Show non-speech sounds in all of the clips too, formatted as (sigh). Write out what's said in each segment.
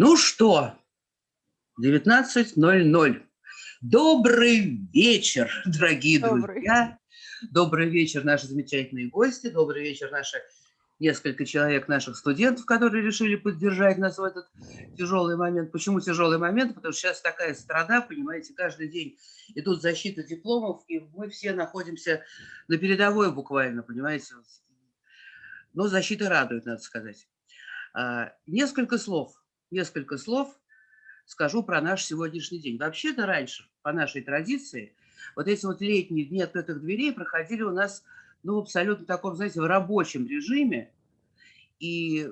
Ну что, 19.00. Добрый вечер, дорогие Добрый. друзья. Добрый вечер, наши замечательные гости. Добрый вечер, наши несколько человек наших студентов, которые решили поддержать нас в этот тяжелый момент. Почему тяжелый момент? Потому что сейчас такая страна, понимаете, каждый день идут защиты дипломов, и мы все находимся на передовой буквально, понимаете. Но защита радует, надо сказать. А, несколько слов несколько слов скажу про наш сегодняшний день. Вообще-то раньше, по нашей традиции, вот эти вот летние дни открытых дверей проходили у нас ну, абсолютно таком, знаете, в рабочем режиме. И,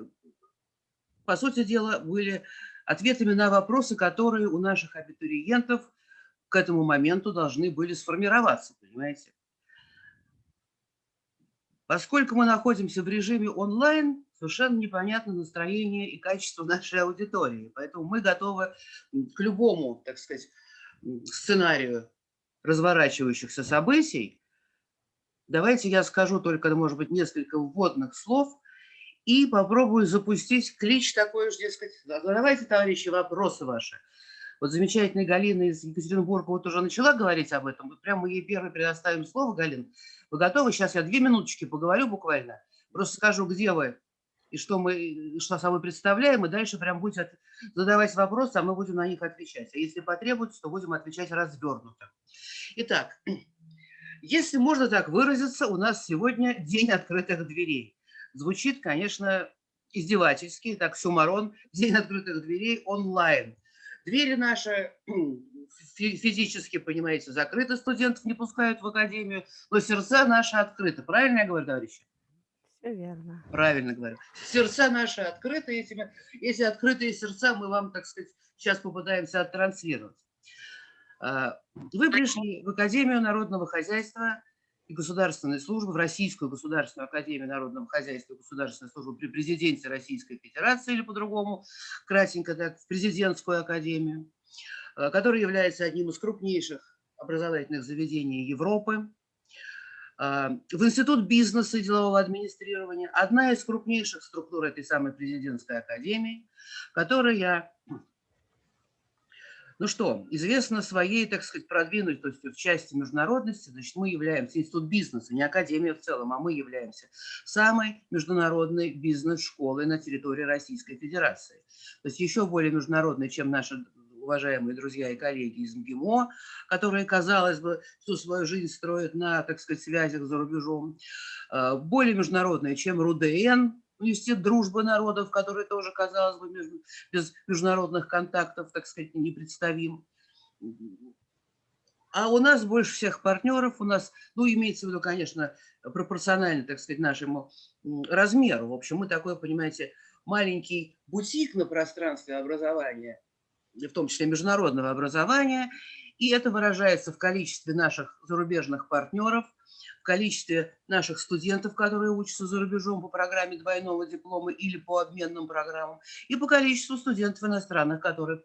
по сути дела, были ответами на вопросы, которые у наших абитуриентов к этому моменту должны были сформироваться, понимаете? Поскольку мы находимся в режиме онлайн, совершенно непонятно настроение и качество нашей аудитории. Поэтому мы готовы к любому, так сказать, сценарию разворачивающихся событий. Давайте я скажу только, может быть, несколько вводных слов и попробую запустить клич такой же, дескать, задавайте, товарищи, вопросы ваши. Вот замечательная Галина из Екатеринбурга вот уже начала говорить об этом. Вот прямо ей первой предоставим слово, Галин. Вы готовы? Сейчас я две минуточки поговорю буквально. Просто скажу, где вы и что мы что собой представляем, и дальше прям будете задавать вопросы, а мы будем на них отвечать. А если потребуется, то будем отвечать развернуто. Итак, (clears throat) если можно так выразиться, у нас сегодня день открытых дверей. Звучит, конечно, издевательски, так, сумарон, день открытых дверей онлайн. Двери наши (clears throat) физически, понимаете, закрыты, студентов не пускают в академию, но сердца наши открыты. Правильно я говорю, товарищи? Верно. Правильно говорю. Сердца наши открыты. Этими, эти открытые сердца мы вам, так сказать, сейчас попытаемся оттранслировать. А, вы пришли в Академию народного хозяйства и государственной службы, в Российскую государственную академию народного хозяйства и государственной службы при президенте Российской Федерации, или по-другому, кратенько так, в президентскую академию, а, которая является одним из крупнейших образовательных заведений Европы, в Институт бизнеса и делового администрирования, одна из крупнейших структур этой самой президентской академии, которая, ну что, известна своей, так сказать, продвинутостью в части международности, значит, мы являемся Институт бизнеса, не Академия в целом, а мы являемся самой международной бизнес-школой на территории Российской Федерации. То есть еще более международной, чем наша уважаемые друзья и коллеги из МГИМО, которые, казалось бы, всю свою жизнь строят на, так сказать, связях за рубежом, э, более международные, чем РУДН, университет дружбы народов, который тоже, казалось бы, без международных контактов, так сказать, не представим. А у нас больше всех партнеров, у нас, ну, имеется в виду, конечно, пропорционально, так сказать, нашему размеру. В общем, мы такой, понимаете, маленький бутик на пространстве образования – в том числе международного образования, и это выражается в количестве наших зарубежных партнеров, в количестве наших студентов, которые учатся за рубежом по программе двойного диплома или по обменным программам, и по количеству студентов иностранных, которые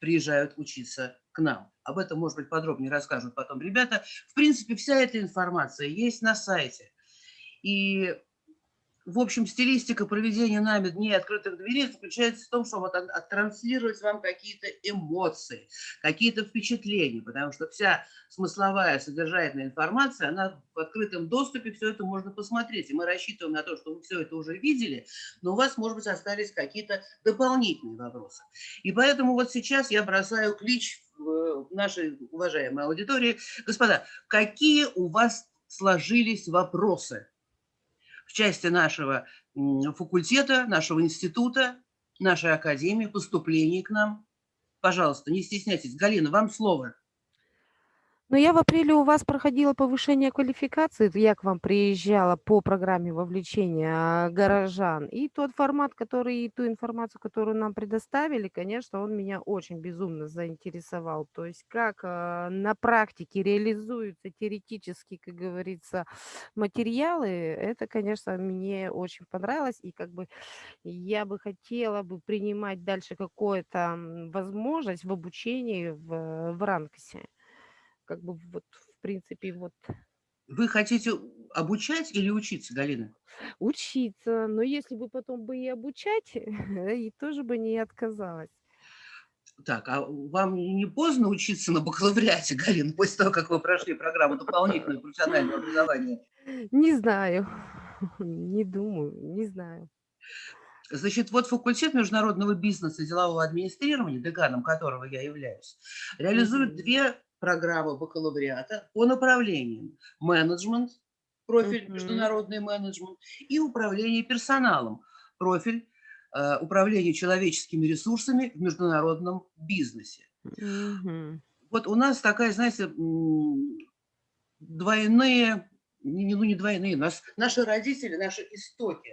приезжают учиться к нам. Об этом, может быть, подробнее расскажут потом ребята. В принципе, вся эта информация есть на сайте. И в общем, стилистика проведения нами дней открытых дверей заключается в том, чтобы оттранслировать вам какие-то эмоции, какие-то впечатления, потому что вся смысловая, содержательная информация, она в открытом доступе, все это можно посмотреть. И мы рассчитываем на то, что вы все это уже видели, но у вас, может быть, остались какие-то дополнительные вопросы. И поэтому вот сейчас я бросаю клич в нашей уважаемой аудитории. Господа, какие у вас сложились вопросы? В части нашего факультета, нашего института, нашей академии, поступлений к нам. Пожалуйста, не стесняйтесь. Галина, вам слово. Но я в апреле у вас проходила повышение квалификации, я к вам приезжала по программе вовлечения горожан, и тот формат, который, и ту информацию, которую нам предоставили, конечно, он меня очень безумно заинтересовал. То есть как э, на практике реализуются теоретически, как говорится, материалы, это, конечно, мне очень понравилось, и как бы я бы хотела бы принимать дальше какую-то возможность в обучении в, в РАНКСе как бы вот, в принципе, вот Вы хотите обучать или учиться, Галина? Учиться, но если бы потом бы и обучать, (laughs) и тоже бы не отказалась. Так, а вам не поздно учиться на бакалавриате, (laughs) Галина, после того, как вы прошли программу дополнительного профессионального образования? Не знаю, (laughs) не думаю, не знаю. Значит, вот факультет международного бизнеса и делового администрирования, деканом которого я являюсь, реализует две программы бакалавриата по направлениям менеджмент, профиль Мгм. международный менеджмент, и управление персоналом, профиль э, управления человеческими ресурсами в международном бизнесе. Мгм. Вот у нас такая, знаете, двойные, ну не двойные, нас, наши родители, наши истоки,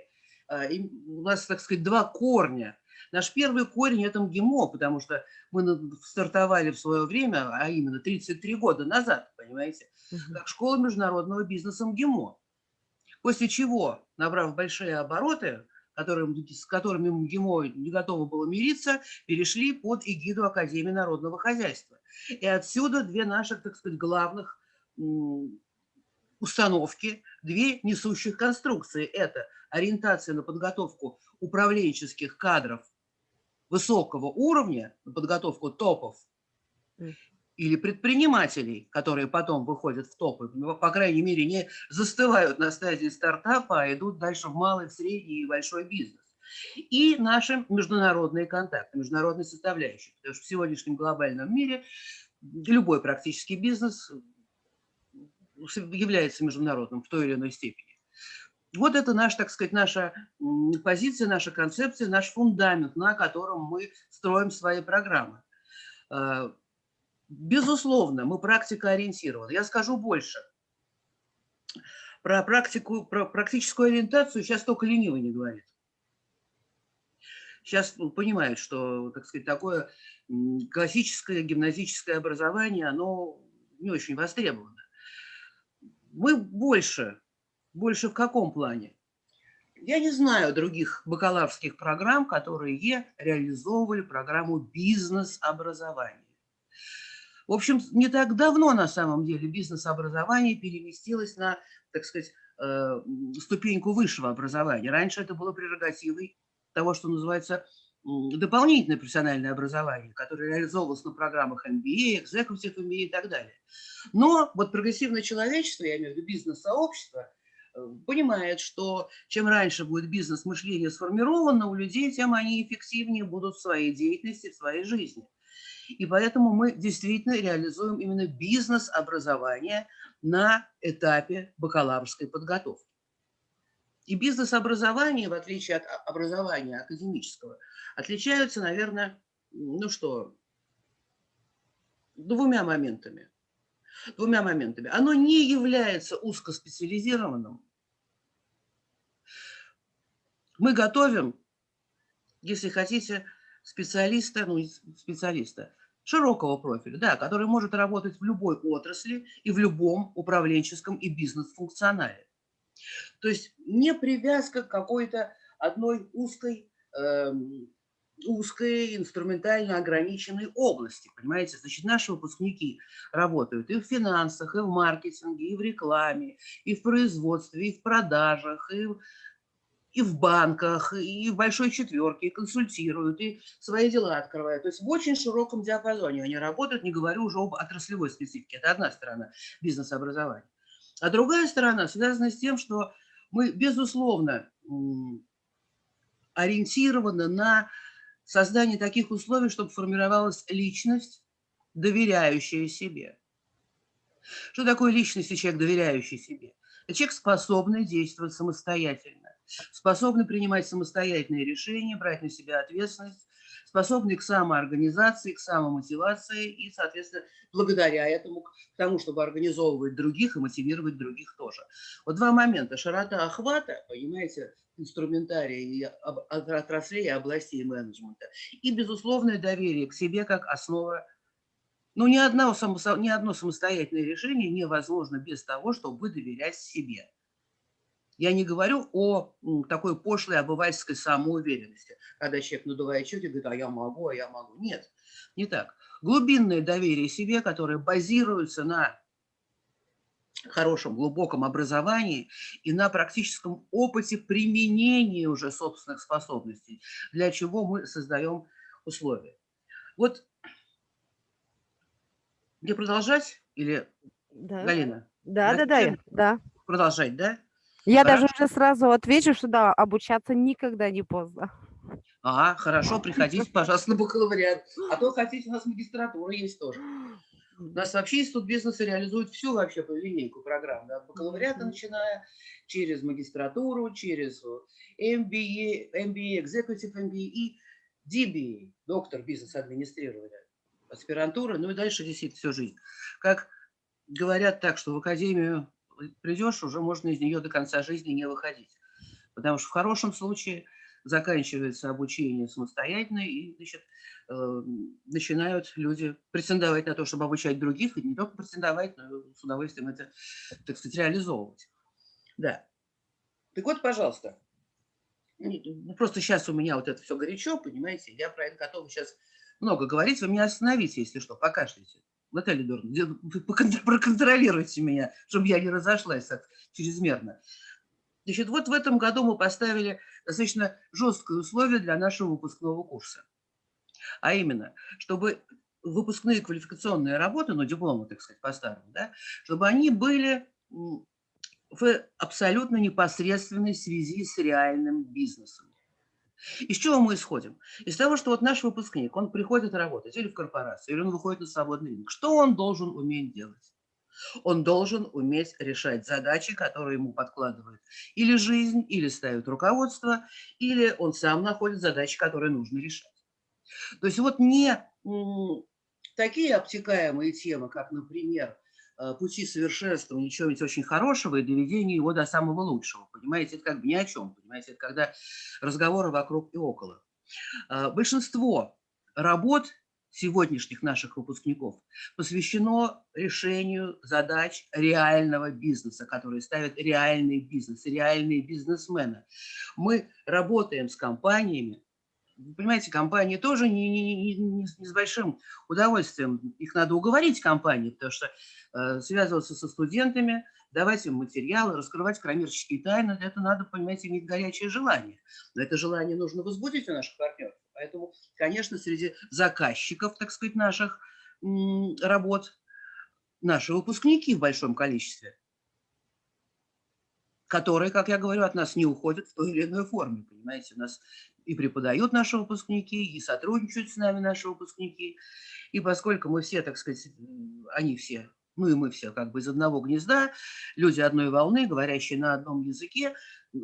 им- у нас, так сказать, два корня. Наш первый корень – это МГИМО, потому что мы стартовали в свое время, а именно 33 года назад, понимаете, как школа международного бизнеса МГИМО. После чего, набрав большие обороты, которым- с которыми МГИМО не готово было мириться, перешли под эгиду Академии народного хозяйства. И отсюда две наших, так сказать, главных установки, две несущих конструкции. Это ориентация на подготовку управленческих кадров высокого уровня, на подготовку топов, или предпринимателей, которые потом выходят в топы, ну, по крайней мере, не застывают на стадии стартапа, а идут дальше в малый, в средний и большой бизнес. И наши международные контакты, международные составляющие. Потому что в сегодняшнем глобальном мире любой практически бизнес является международным в той или иной степени. Вот это наш, так сказать, наша позиция, наша концепция, наш фундамент, на котором мы строим свои программы. Э, Безусловно, мы практикоориентированы. Я скажу больше. Про, практику, про практическую ориентацию сейчас только ленивый не говорит. Сейчас ну, понимают, что, так сказать, такое классическое гимназическое образование, оно не очень востребовано. Мы больше, больше в каком плане? Я не знаю других бакалаврских программ, которые реализовывали программу бизнес-образования. В общем, не так давно на самом деле бизнес-образование переместилось на, так сказать, э, ступеньку высшего образования. Раньше это было прерогативой того, что называется дополнительное профессиональное образование, которое реализовывалось на программах MBA, Executive MBA и так далее. Но вот прогрессивное человечество, я имею в виду бизнес-сообщество, понимает, что чем раньше будет бизнес-мышление сформировано у людей, тем они эффективнее будут в своей деятельности, в своей жизни. И поэтому мы действительно реализуем именно бизнес-образование на этапе бакалаврской подготовки. И бизнес-образование, в отличие от а- образования академического, отличаются, наверное, ну что, двумя моментами. Двумя моментами. Оно не является узкоспециализированным. Мы готовим, если хотите, специалиста, ну, специалиста, широкого профиля, да, который может работать в любой отрасли и в любом управленческом и бизнес-функционале. То есть не привязка к какой-то одной узкой, эм, узкой инструментально ограниченной области, понимаете? Значит, наши выпускники работают и в финансах, и в маркетинге, и в рекламе, и в производстве, и в продажах, и в и в банках, и в большой четверке, и консультируют, и свои дела открывают. То есть в очень широком диапазоне они работают, не говорю уже об отраслевой специфике. Это одна сторона бизнес-образования. А другая сторона связана с тем, что мы, безусловно, ориентированы на создание таких условий, чтобы формировалась личность, доверяющая себе. Что такое личность и человек, доверяющий себе? Это человек, способный действовать самостоятельно, способный принимать самостоятельные решения, брать на себя ответственность, способный к самоорганизации, к самомотивации и, соответственно, благодаря этому, к тому, чтобы организовывать других и мотивировать других тоже. Вот два момента. Широта охвата, понимаете, инструментария и отраслей и областей менеджмента. И, безусловное доверие к себе как основа ну, ни, одно, само- ни одно самостоятельное решение невозможно без того, чтобы доверять себе. Я не говорю о такой пошлой обывательской самоуверенности, когда человек надувает щеки и говорит, а я могу, а я могу. Нет, не так. Глубинное доверие себе, которое базируется на хорошем, глубоком образовании и на практическом опыте применения уже собственных способностей, для чего мы создаем условия. Вот мне продолжать или Да. Галина? Да, Да, да, да, всем да. Продолжать, да? Я даже уже сразу отвечу, что да, обучаться никогда не поздно. А, хорошо, приходите, (laughs) пожалуйста, на бакалавриат. А то хотите, у нас магистратура есть тоже. У нас вообще институт бизнеса реализует всю вообще по линейку программ. да, От бакалавриата начиная, через магистратуру, через э, MBA, MBA, Executive MBA и DBA, доктор бизнес-администрирования, аспирантура, ну и дальше действительно всю жизнь. Как говорят так, что в академию придешь, уже можно из нее до конца жизни не выходить. Потому что в хорошем случае заканчивается обучение самостоятельно, и значит, э, начинают люди претендовать на то, чтобы обучать других, и не только претендовать, но с удовольствием это, так сказать, реализовывать. Да. Так вот, пожалуйста, ну, просто сейчас у меня вот это все горячо, понимаете, я про это готова сейчас много говорить, вы меня остановите, если что, покашляйте. Наталья покон- проконтролируйте меня, чтобы я не разошлась так чрезмерно. Значит, вот в этом году мы поставили достаточно жесткое условие для нашего выпускного курса. А именно, чтобы выпускные квалификационные работы, ну, дипломы, так сказать, по-старому, да, чтобы они были в абсолютно непосредственной связи с реальным бизнесом. Из чего мы исходим? Из того, что вот наш выпускник, он приходит работать или в корпорацию, или он выходит на свободный рынок. Что он должен уметь делать? Он должен уметь решать задачи, которые ему подкладывают или жизнь, или ставит руководство, или он сам находит задачи, которые нужно решать. То есть вот не такие обтекаемые темы, как, например, пути совершенствования чего-нибудь очень хорошего и доведения его до самого лучшего. Понимаете, это как бы ни о чем. Понимаете, это когда разговоры вокруг и около. А, Большинство работ сегодняшних наших выпускников посвящено решению задач реального бизнеса, которые ставят реальный бизнес, реальные бизнесмены. Мы работаем с компаниями, понимаете, компании тоже не, не- не- не с большим удовольствием. Их надо уговорить компании, потому что э, связываться со студентами, давать им материалы, раскрывать коммерческие тайны, это надо, понимаете, иметь горячее желание. Но это желание нужно возбудить у наших партнеров. Поэтому, конечно, среди заказчиков, так сказать, наших работ, наши выпускники в большом количестве, которые, как я говорю, от нас не уходят в той или иной форме, понимаете, у нас и преподают наши выпускники, и сотрудничают с нами наши выпускники, и поскольку мы все, так сказать, они все, ну и мы все как бы из одного гнезда, люди одной волны, говорящие на одном языке,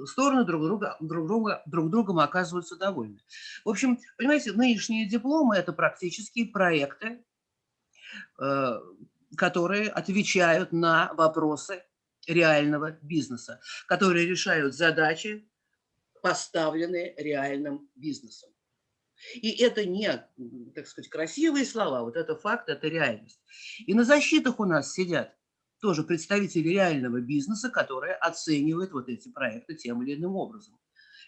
стороны друг друга, друг друга, друг другом оказываются довольны. В общем, понимаете, нынешние дипломы – это практические проекты, э, которые отвечают на вопросы реального бизнеса, которые решают задачи, поставленные реальным бизнесом. И это не, так сказать, красивые слова, вот это факт, это реальность. И на защитах у нас сидят тоже представители реального бизнеса, которые оценивают вот эти проекты тем или иным образом.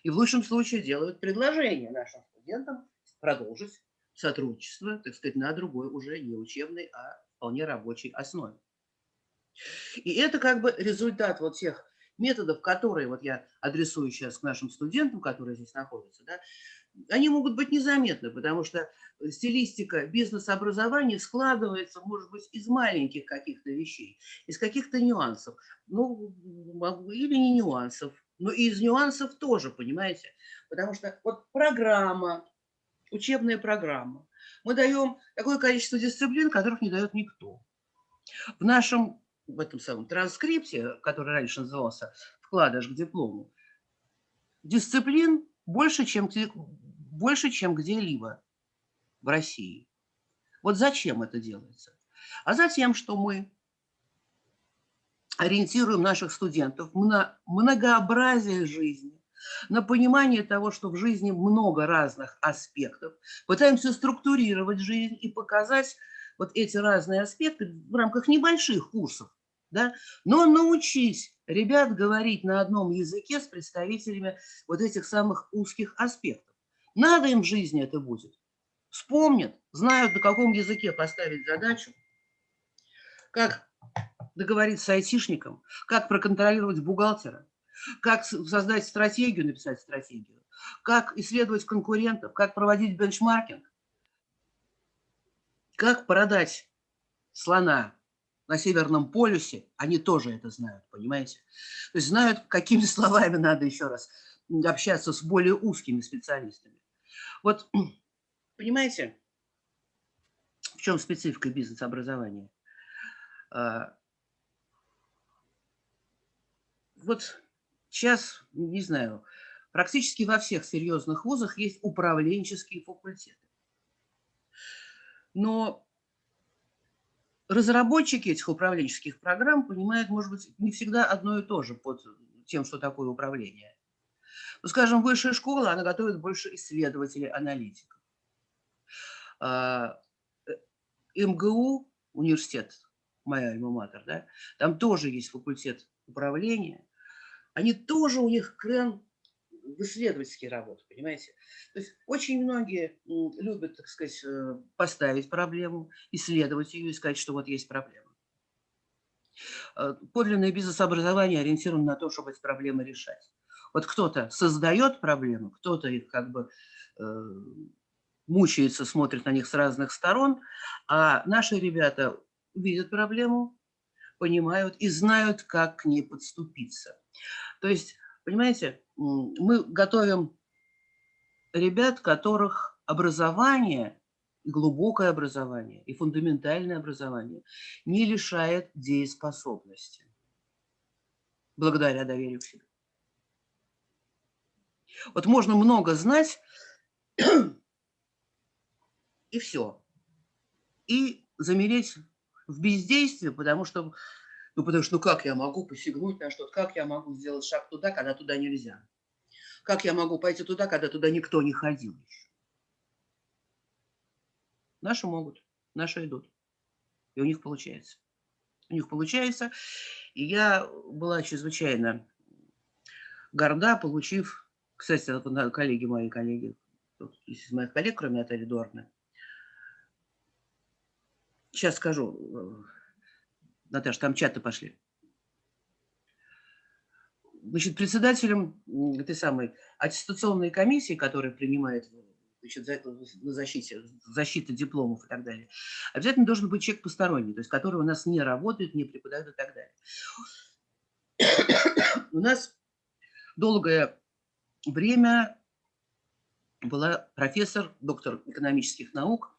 И в лучшем случае делают предложение нашим студентам продолжить сотрудничество, так сказать, на другой уже не учебной, а вполне рабочей основе. И это как бы результат вот тех методов, которые вот я адресую сейчас к нашим студентам, которые здесь находятся, да, они могут быть незаметны, потому что стилистика бизнес-образования складывается, может быть, из маленьких каких-то вещей, из каких-то нюансов, ну, или не нюансов, но и из нюансов тоже, понимаете, потому что вот программа, учебная программа, мы даем такое количество дисциплин, которых не дает никто. В нашем, в этом самом транскрипте, который раньше назывался «Вкладыш к диплому», дисциплин больше, чем, больше, чем где-либо в России. Вот зачем это делается? А затем, что мы ориентируем наших студентов на многообразие жизни, на понимание того, что в жизни много разных аспектов, пытаемся структурировать жизнь и показать вот эти разные аспекты в рамках небольших курсов, да, но научить ребят говорить на одном языке с представителями вот этих самых узких аспектов. Надо им в жизни это будет. Вспомнят, знают, на каком языке поставить задачу, как договориться с айтишником, как проконтролировать бухгалтера, как создать стратегию, написать стратегию, как исследовать конкурентов, как проводить бенчмаркинг, как продать слона на Северном полюсе, они тоже это знают, понимаете? То есть знают, какими (laughs) словами надо еще раз общаться с более узкими специалистами. Вот, (clears throat) понимаете, в чем специфика бизнес-образования? А, Вот сейчас, не знаю, практически во всех серьезных вузах есть управленческие факультеты. Но разработчики этих управленческих программ понимают, может быть, не всегда одно и то же под тем, что такое управление. Ну, скажем, высшая школа, она готовит больше исследователей, аналитиков. А, э, МГУ, университет, моя альма-матер, да, там тоже есть факультет управления. Они тоже, у них крен в исследовательские работы, понимаете? То есть очень многие любят, так сказать, э, поставить проблему, исследовать ее и сказать, что вот есть проблема. Э, Подлинное бизнес-образование ориентировано на то, чтобы эти проблемы решать. Вот кто-то создает проблемы, кто-то их как бы э, мучается, смотрит на них с разных сторон, а наши ребята видят проблему, понимают и знают, как к ней подступиться. То есть, понимаете, мы готовим ребят, которых образование, глубокое образование, и фундаментальное образование не лишает дееспособности благодаря доверию к себе. Вот можно много знать, (clears throat) и все. И замереть в бездействии, потому что, ну, потому что, ну, как я могу посягнуть на что-то, как я могу сделать шаг туда, когда туда нельзя? Как я могу пойти туда, когда туда никто не ходил еще? Наши могут, наши идут. И у них получается. У них получается. И я была чрезвычайно горда, получив, кстати, коллеги мои, коллеги, из моих коллег, кроме Натальи Дорны, сейчас скажу, э, Наташа, там чаты пошли. Значит, председателем этой самой аттестационной комиссии, которая принимает значит, на защите, защита дипломов и так далее, обязательно должен быть человек посторонний, то есть который у нас не работает, не преподает и так далее. У нас долгое время была профессор, доктор экономических наук,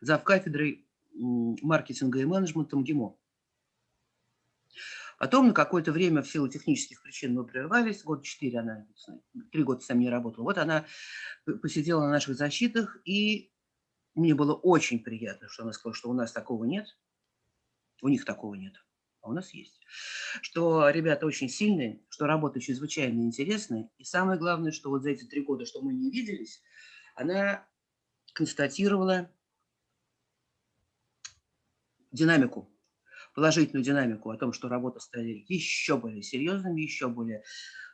зав. кафедрой маркетинга и менеджмента МГИМО. Потом на какое-то время в силу технических причин мы прервались, год четыре она, три года с нами не работала. Вот она посидела на наших защитах, и мне было очень приятно, что она сказала, что у нас такого нет, у них такого нет, а у нас есть. Что ребята очень сильные, что работа чрезвычайно интересная, и самое главное, что вот за эти три года, что мы не виделись, она констатировала динамику, положительную динамику о том, что работы стали еще более серьезными, еще более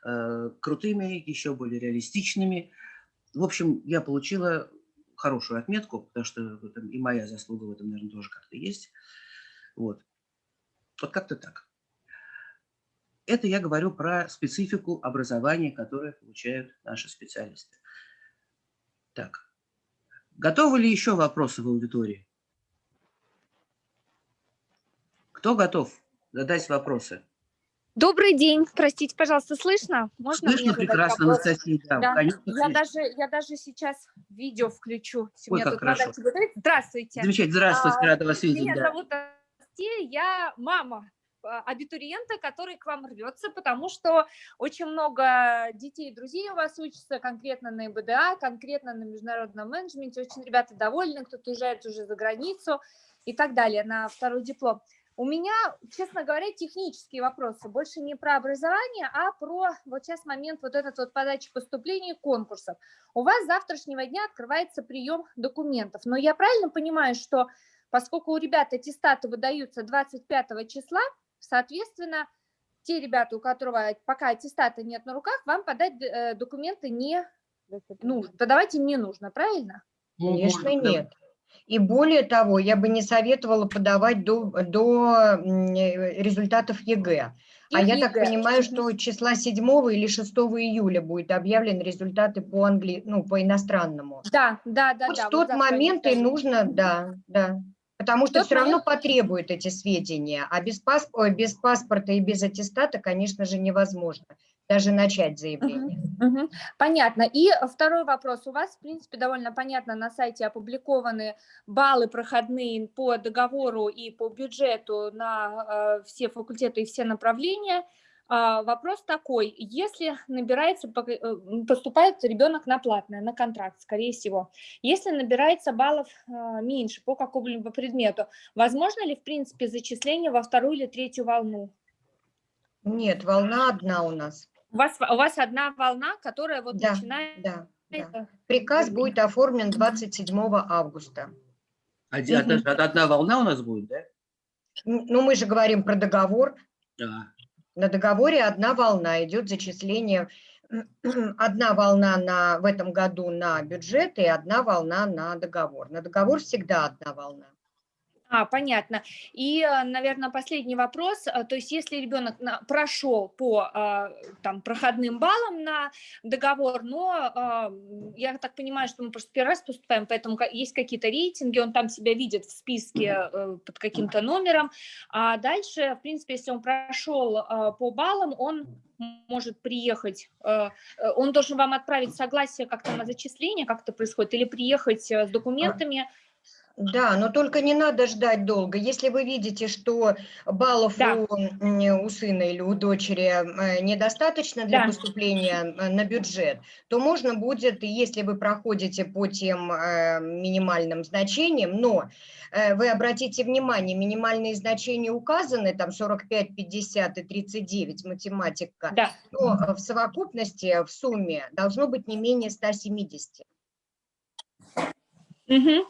э, крутыми, еще более реалистичными. В общем, я получила хорошую отметку, потому что и моя заслуга в этом, наверное, тоже как-то есть. Вот. Вот как-то так. Это я говорю про специфику образования, которое получают наши специалисты. Так. Готовы ли еще вопросы в аудитории? Кто готов задать вопросы? Добрый день. Простите, пожалуйста, слышно? Можно Слышно прекрасно? Анастасия. Да, Да. конечно, Я слышно. даже, я даже сейчас видео включу. Ой, как хорошо. Здравствуйте. Замечательно. Здравствуйте, А, рада вас видеть. Меня да. зовут Анастасия, я мама а, абитуриента, который к вам рвется, потому что очень много детей и друзей у вас учатся конкретно на ИБДА, конкретно на международном менеджменте. Очень ребята довольны, кто-то уезжает уже за границу и так далее на второй диплом. У меня, честно говоря, технические вопросы, больше не про образование, а про вот сейчас момент вот этот вот подачи поступлений конкурсов. У вас с завтрашнего дня открывается прием документов, но я правильно понимаю, что поскольку у ребят аттестаты выдаются 25 числа, соответственно, те ребята, у которого пока аттестата нет на руках, вам подать э, документы не нужно, подавать им не нужно, правильно? Ну, Конечно, нет. И более того, я бы не советовала подавать до, до э, результатов ЕГЭ. А я так понимаю, что числа 7 или 6 июля будет объявлены результаты по, англи... ну, по иностранному. Да, да, да, вот да. в тот момент и нужно, да, да. Потому что тот все равно потребуют эти сведения, а без, пасп... ой, без паспорта и без аттестата, конечно же, невозможно даже начать заявление. Мгм. Понятно. И второй вопрос. У вас, в принципе, довольно понятно, на сайте опубликованы баллы проходные по договору и по бюджету на э, все факультеты и все направления. А, вопрос такой, если набирается, э, поступает ребенок на платное, на контракт, скорее всего, если набирается баллов э, меньше по какому-либо предмету, возможно ли, в принципе, зачисление во вторую или третью волну? Нет, волна одна у нас. У вас, у вас одна волна, которая вот Да, начинает... Да, да. Приказ будет оформлен 27 августа. Один- одна, одна волна у нас будет, да? Ну, мы же говорим про договор. Да. На договоре одна волна, идет зачисление. (clears throat) Одна волна на, в этом году на бюджет и одна волна на договор. На договор всегда одна волна. А, понятно. И, наверное, последний вопрос. А, То есть, если ребенок прошел по а, там, проходным баллам на договор, но а, я так понимаю, что мы просто первый раз поступаем, поэтому есть какие-то рейтинги, он там себя видит в списке э, под каким-то номером. А дальше, в принципе, если он прошел а, по баллам, он может приехать, э, э, он должен вам отправить согласие как-то на зачисление, как это происходит, или приехать э, с документами. Да, но только не надо ждать долго. Если вы видите, что баллов Да. у, у сына или у дочери э, недостаточно для Да. поступления э, на бюджет, то можно будет, если вы проходите по тем э, минимальным значениям, но э, вы обратите внимание, минимальные значения указаны, там 45, 50 и 39, математика, Да. но в совокупности, в сумме должно быть не менее 170 Мгм.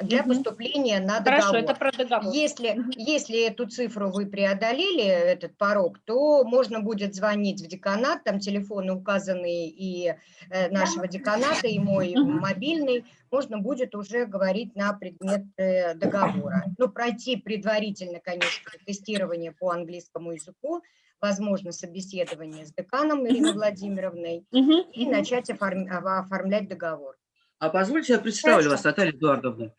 Для поступления на договор. Хорошо, это про договор. Если, если эту цифру вы преодолели, этот порог, то можно будет звонить в деканат, там телефоны указаны и э, нашего деканата, и мой мобильный, можно будет уже говорить на предмет э, договора. Ну, пройти предварительно, конечно, тестирование по английскому языку, возможно, собеседование с деканом Ириной. Владимировной и начать оформ- оформлять договор. А позвольте, я представлю Хорошо. вас, Наталья Эдуардовна.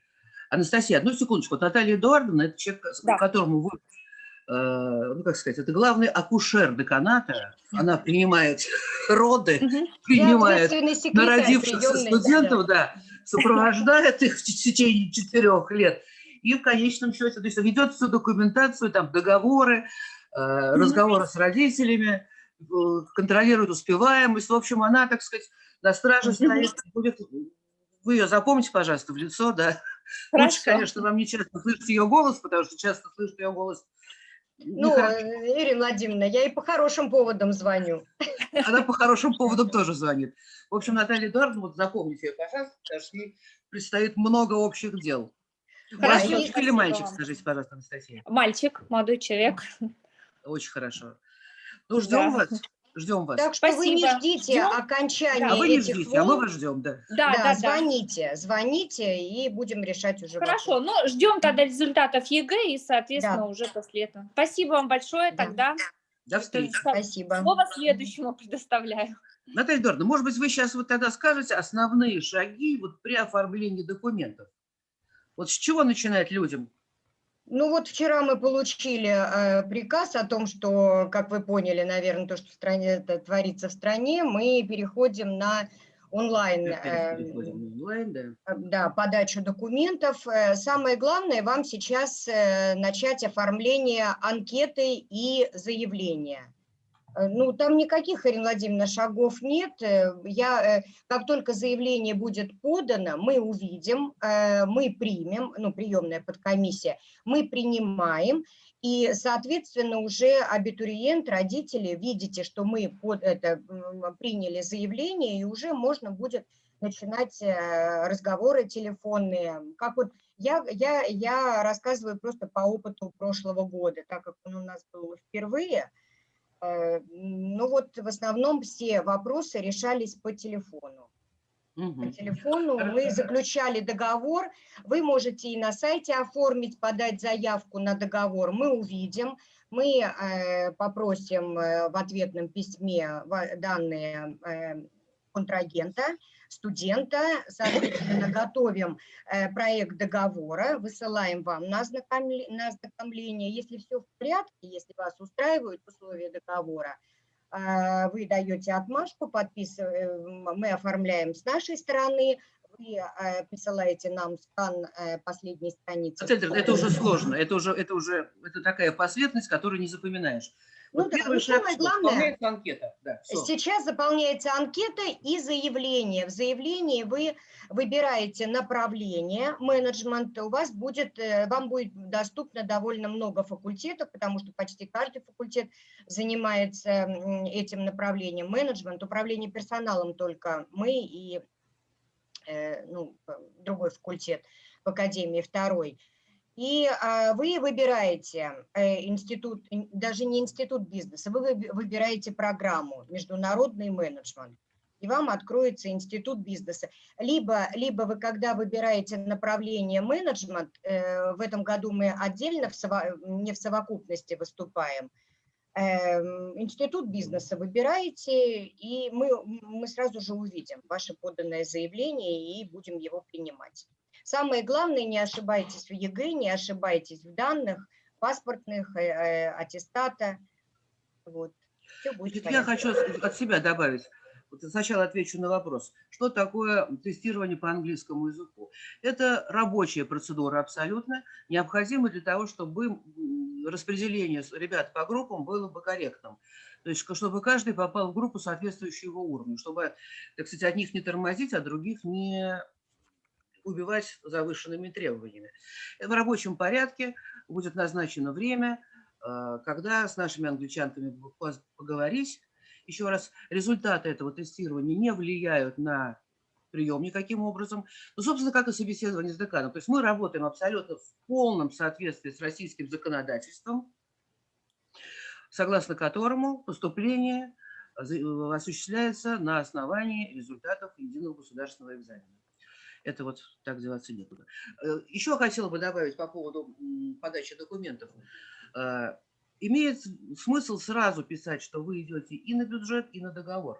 Анастасия, одну секундочку. Наталья Эдуардовна – это человек, Да. которому вы, э, ну, как сказать, это главный акушер деканата. Она принимает роды. Я принимает народившихся студентов, да, сопровождает их в течение четырех лет. И в конечном счете, то есть ведет всю документацию, там, договоры, э, разговоры с родителями, э, контролирует успеваемость. В общем, она, так сказать, на страже стоит, будет... Вы ее запомните, пожалуйста, в лицо, да. Лучше, Хорошо. конечно, вам не часто слышать ее голос, потому что часто слышать ее голос Ну, нехорошо. э, Ирина Владимировна, я и по хорошим поводам звоню. Она по хорошим поводам тоже звонит. В общем, Наталья Эдуардовна, вот запомните ее, пожалуйста, потому что ей предстоит много общих дел. У вас Хорошо, девочка или мальчик, вам. скажите, пожалуйста, Анастасия? Мальчик, молодой человек. Очень хорошо. Ну, ждем Да. вас, ждем вас. Так что вы не Спасибо. ждите Ждем. окончания а вы не этих ждите, а мы волн. вас ждем, да. Да, Да, да, да. звоните, звоните, и будем решать уже Хорошо, вопрос. ну ждем тогда результатов ЕГЭ и, соответственно, Да. уже после этого. Спасибо вам большое. Да. Тогда До встречи. Спасибо. слово следующему предоставляю. Наталья Эдуардовна, может быть, вы сейчас вот тогда скажете основные шаги вот при оформлении документов. Вот с чего начинать людям? Ну вот вчера мы получили э, приказ о том, что, как вы поняли, наверное, то, что в стране это творится в стране, мы переходим на онлайн э, переходим онлайн, да. э, да, подачу документов. Э, Самое главное вам сейчас э, начать оформление анкеты и заявления. Э, Ну, там никаких, Ирина Владимировна, шагов нет. Э, Я, э, как только заявление будет подано, мы увидим, мы примем, ну, приемная подкомиссия, мы принимаем, и, соответственно, уже абитуриент, родители, видите, что мы под это приняли заявление, и уже можно будет начинать разговоры телефонные. Как вот я, я, я рассказываю просто по опыту прошлого года, так как он у нас был впервые. Э, Ну вот в основном все вопросы решались по телефону. по Мгм. телефону, мы заключали договор, вы можете и на сайте оформить, подать заявку на договор, мы увидим, мы э, попросим э, в ответном письме данные э, контрагента, студента, соответственно, готовим э, проект договора, высылаем вам на ознакомле- на ознакомление. Если все в порядке, если вас устраивают условия договора, а, вы даете отмашку, подписываем, мы оформляем с нашей стороны, вы э, присылаете нам скан э, последней страницы. Это уже сложно, это уже, это уже это такая последовательность, которую не запоминаешь. Ну Вот да, первый ну шаг, самое что? главное- Заполняется анкета. Да. Сейчас заполняется анкета и заявление. В заявлении вы выбираете направление менеджмента. У вас будет, э, вам будет доступно довольно много факультетов, потому что почти каждый факультет занимается этим направлением. Менеджмент, управление персоналом только мы и э, ну, другой факультет в академии, второй. И а, вы выбираете э, институт, ин- даже не институт бизнеса, вы выби- выбираете программу «Международный менеджмент», и вам откроется институт бизнеса. Либо, либо вы, когда выбираете направление менеджмент, э, в этом году мы отдельно, не в совокупности выступаем, эм, институт бизнеса выбираете, и мы, мы сразу же увидим ваше поданное заявление и будем его принимать. Самое главное, не ошибайтесь в ЕГЭ, не ошибайтесь в данных паспортных, э, э, аттестата. Вот. Все будет Значит, я хочу от себя добавить. Вот сначала отвечу на вопрос. Что такое тестирование по английскому языку? Это рабочая процедура абсолютно, необходимая для того, чтобы распределение ребят по группам было бы корректным. То есть, чтобы каждый попал в группу соответствующего его уровню, чтобы, так сказать, одних не тормозить, а других не убивать завышенными требованиями. В рабочем порядке будет назначено время, э, когда с нашими англичанками поговорить. Еще раз, результаты этого тестирования не влияют на прием никаким образом. Ну, собственно, как и собеседование с деканом. То есть мы работаем абсолютно в полном соответствии с российским законодательством, согласно которому поступление э, осуществляется на основании результатов единого государственного экзамена. Это вот так деваться некуда. Э, Еще хотела бы добавить по поводу подачи документов. Э, Имеет смысл сразу писать, что вы идете и на бюджет, и на договор.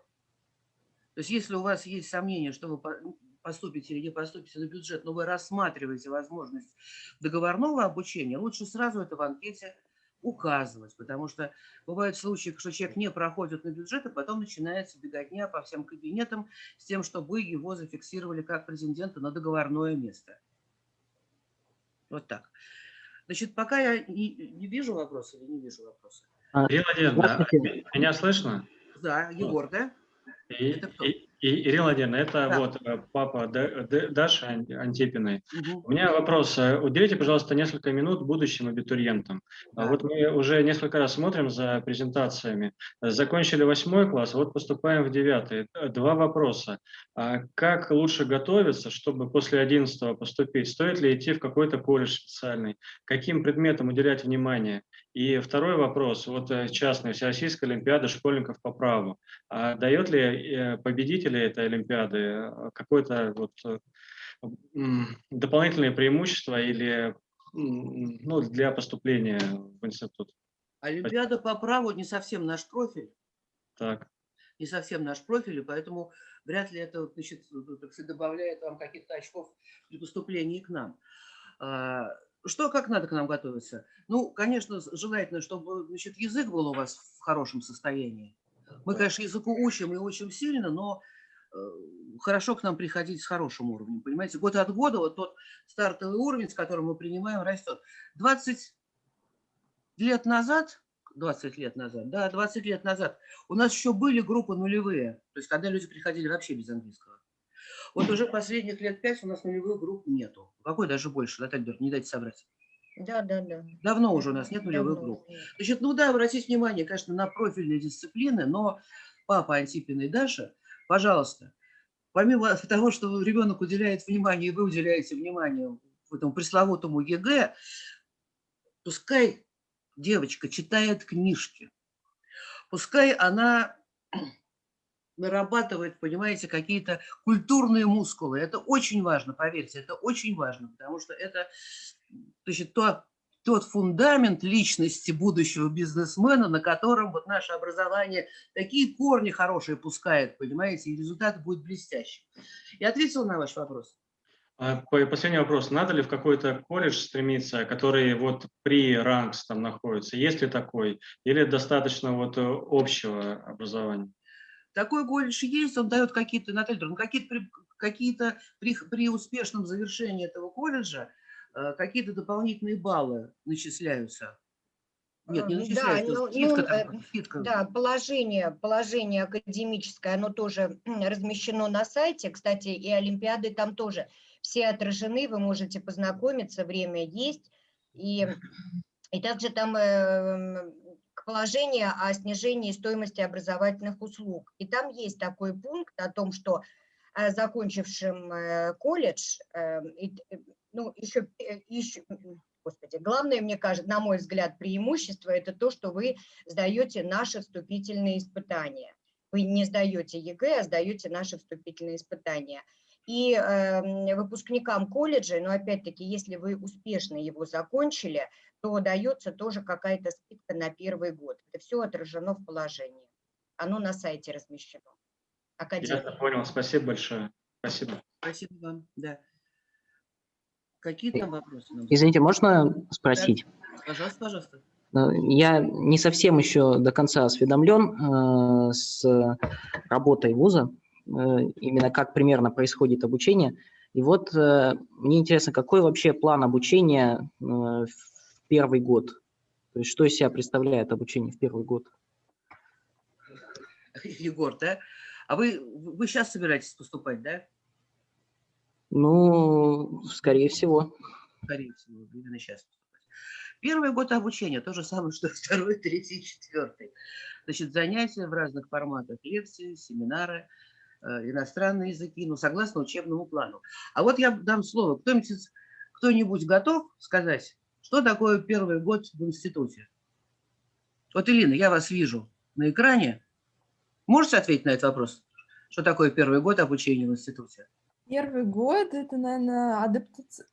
То есть если у вас есть сомнение, что вы по- поступите или не поступите на бюджет, но вы рассматриваете возможность договорного обучения, лучше сразу это в анкете указывать, потому что бывают случаи, что человек не проходит на бюджет, и потом начинается беготня по всем кабинетам с тем, чтобы его зафиксировали как президента на договорное место. Вот так. Значит, пока я не, не вижу вопроса или не вижу вопроса. Владимировна, Здравствуйте. меня слышно? Да, Егор, да? И, Это кто? и- и- Ирина Владимировна, это Да. вот э, папа Даши Ан- Антипиной. Мгм. У меня вопрос. э, Уделите, пожалуйста, несколько минут будущим абитуриентам. А Да. Вот мы уже несколько раз смотрим за презентациями. Закончили восьмой класс, вот поступаем в девятый. Два вопроса. А Как лучше готовиться, чтобы после одиннадцатого поступить? Стоит ли идти в какой-то колледж специальный? Каким предметам уделять внимание? И второй вопрос, вот э, частная Всероссийская Олимпиада школьников по праву. А дает ли э, победители этой Олимпиады э, какое-то вот м, дополнительные преимущества или ну, для поступления в институт? Олимпиада по праву не совсем наш профиль, Так. не совсем наш профиль, и поэтому вряд ли это значит, добавляет вам каких-то очков при поступлении к нам. Что, как надо к нам готовиться? Ну, конечно, желательно, чтобы значит, язык был у вас в хорошем состоянии. Мы, конечно, языку учим и учим сильно, но э, хорошо к нам приходить с хорошим уровнем, понимаете? Год от года вот тот стартовый уровень, с которым мы принимаем, растет. 20 лет назад, 20 лет назад, да, 20 лет назад у нас еще были группы нулевые, то есть когда люди приходили вообще без английского. Вот уже последних лет пять у нас нулевых групп нету. Какой даже больше, Наталья Берт, не дайте собрать. Да, да, да. Давно уже у нас нет нулевых Давно групп. Значит, ну да, обратите внимание, конечно, на профильные дисциплины, но папа Антипина и Даша, пожалуйста, помимо (laughs) того, что ребенок уделяет внимание, и вы уделяете внимание этому пресловутому ЕГЭ, пускай девочка читает книжки, пускай она нарабатывает, понимаете, какие-то культурные мускулы. Это очень важно, поверьте, это очень важно, потому что это значит, то, тот фундамент личности будущего бизнесмена, на котором вот наше образование такие корни хорошие пускает, понимаете, и результат будет блестящий. Я ответила на ваш вопрос. А, по- Последний вопрос. Надо ли в какой-то колледж стремиться, который вот при ранкс там находится? Есть ли такой? Или достаточно вот э, общего образования? Такой колледж есть, он дает какие-то, Наталья Петровна, какие-то, при, какие-то при, при успешном завершении этого колледжа э, какие-то дополнительные баллы начисляются. Нет, не Э, да, начисляются, ну, скидка, ну, там, э, скидка. Да, положение, положение академическое, оно тоже (clears throat) размещено на сайте. Кстати, и Олимпиады там тоже все отражены, вы можете познакомиться, время есть. И, и также там к положению о снижении стоимости образовательных услуг. И там есть такой пункт о том, что э, закончившим э, колледж, э, ну, еще, еще, господи, главное, мне кажется, на мой взгляд, преимущество – это то, что вы сдаете наши вступительные испытания. Вы не сдаете ЕГЭ, а сдаете наши вступительные испытания. И э, выпускникам колледжа, но опять-таки, если вы успешно его закончили, то дается тоже какая-то скидка на первый год. Это все отражено в положении. Оно на сайте размещено. Я Академия. понял. Спасибо большое. Спасибо. Спасибо вам, да. Какие там вопросы? Извините, можно спросить? Пожалуйста, пожалуйста. Э, Я не совсем еще до конца осведомлен э, с работой вуза, э, именно как примерно происходит обучение. И вот э, мне интересно, какой вообще план обучения в первый год? То есть что из себя представляет обучение в первый год? (laughs) Егор, да? А вы, вы сейчас собираетесь поступать, да? Ну, скорее всего. Скорее всего, именно сейчас поступать. Первый год обучения, то же самое, (laughs) что второй, третий, четвертый. Значит, занятия в разных форматах, лекции, семинары, э, иностранные языки, ну, согласно учебному плану. А вот я дам слово. Кто-нибудь, кто-нибудь готов сказать, что такое первый год в институте? Вот, Элина, я вас вижу на экране. Можете ответить на этот вопрос? Что такое первый год обучения в институте? Первый год это, наверное,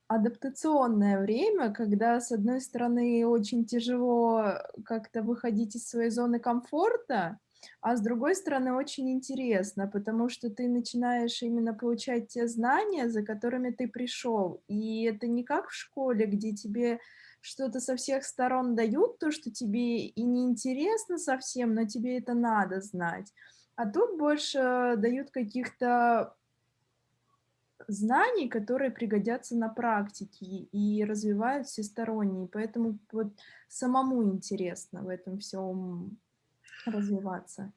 адаптационное время, когда, с одной стороны, очень тяжело как-то выходить из своей зоны комфорта, а с другой стороны, очень интересно, потому что ты начинаешь именно получать те знания, за которыми ты пришел. И это не как в школе, где тебе что-то со всех сторон дают, то, что тебе и не интересно совсем, но тебе это надо знать. А тут больше дают каких-то знаний, которые пригодятся на практике и развивают всесторонне. Поэтому вот самому интересно в этом всем развиваться.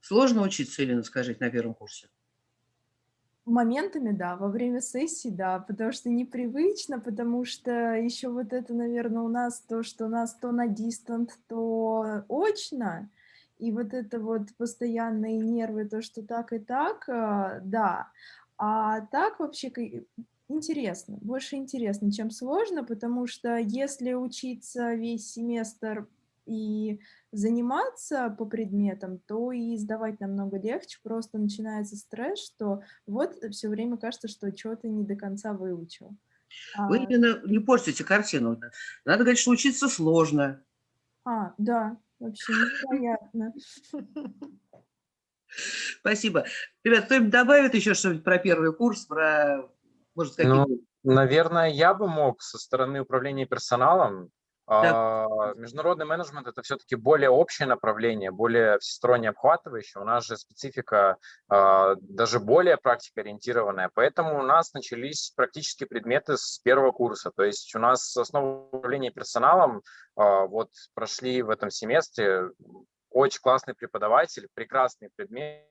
Сложно учиться, Елена, скажите, на первом курсе? Моментами, да, во время сессии, да, потому что непривычно, потому что еще вот это, наверное, у нас то, что у нас то на дистант, то очно, и вот это вот постоянные нервы, то, что так и так, э, да. А так вообще интересно, больше интересно, чем сложно, потому что если учиться весь семестр и заниматься по предметам, то и сдавать намного легче, просто начинается стресс, что вот все время кажется, что что-то не до конца выучил. Вы А, именно не портите картину. Надо говорить, что учиться сложно. а, да, вообще невероятно. (laughs) Спасибо. Ребят, кто-нибудь добавит еще что-нибудь про первый курс, про, может, Ну, наверное, я бы мог со стороны управления персоналом. А, Международный менеджмент – это все-таки более общее направление, более всесторонне обхватывающее. У нас же специфика а, даже более практикоориентированная, поэтому у нас начались практические предметы с первого курса. То есть у нас основа управления персоналом а, вот прошли в этом семестре очень классный преподаватель, прекрасный предмет.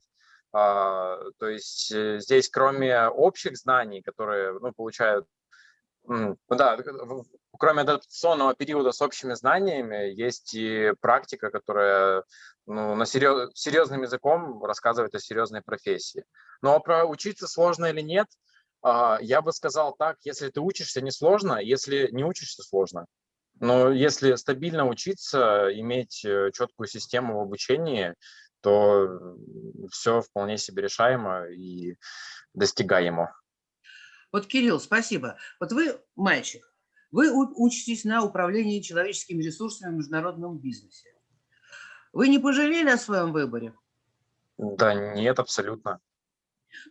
То есть э, здесь кроме общих знаний, которые ну, получают Ну да, кроме адаптационного периода с общими знаниями, есть и практика, которая ну, на серьез, серьезным языком рассказывает о серьезной профессии. Но про учиться сложно или нет, а, я бы сказал так, если ты учишься, не сложно, если не учишься, сложно. Но если стабильно учиться, иметь э, четкую систему в обучении, то все вполне себе решаемо и достигаемо. Вот, Кирилл, спасибо. Вот вы мальчик, вы учитесь на управлении человеческими ресурсами в международном бизнесе. Вы не пожалели о своем выборе? Да нет, абсолютно.